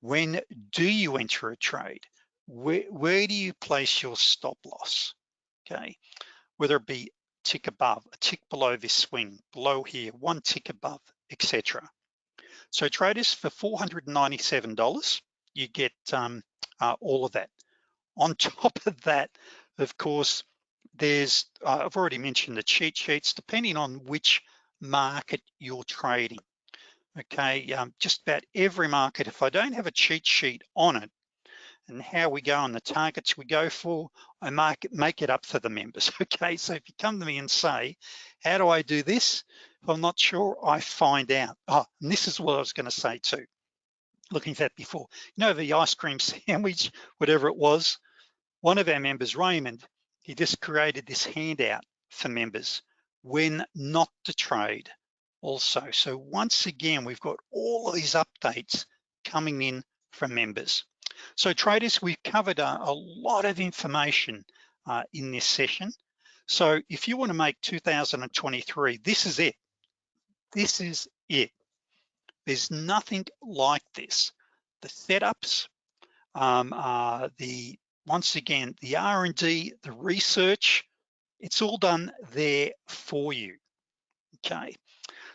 when do you enter a trade? Where, where do you place your stop loss? Okay, whether it be tick above, a tick below this swing, below here, one tick above, etc. So traders for $497, you get um, uh, all of that. On top of that, of course, there's, uh, I've already mentioned the cheat sheets, depending on which market you're trading. Okay, um, just about every market, if I don't have a cheat sheet on it, and how we go on the targets we go for, I make it, make it up for the members, okay? So if you come to me and say, how do I do this? If I'm not sure, I find out. Oh, and this is what I was gonna say too, looking at that before. You know, the ice cream sandwich, whatever it was, one of our members, Raymond, he just created this handout for members when not to trade also. So once again, we've got all of these updates coming in from members. So traders, we've covered a, a lot of information uh, in this session. So if you wanna make 2023, this is it. This is it. There's nothing like this. The setups, um, uh, the once again, the R&D, the research, it's all done there for you, okay?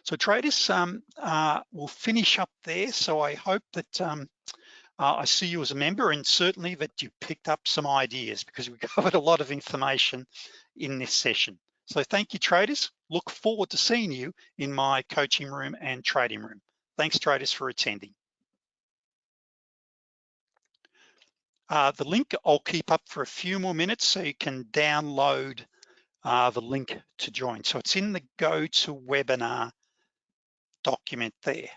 So traders, um, uh, we'll finish up there. So I hope that um, uh, I see you as a member and certainly that you picked up some ideas because we covered a lot of information in this session. So thank you traders. Look forward to seeing you in my coaching room and trading room. Thanks traders for attending. Uh, the link I'll keep up for a few more minutes so you can download uh, the link to join. So it's in the GoToWebinar document there.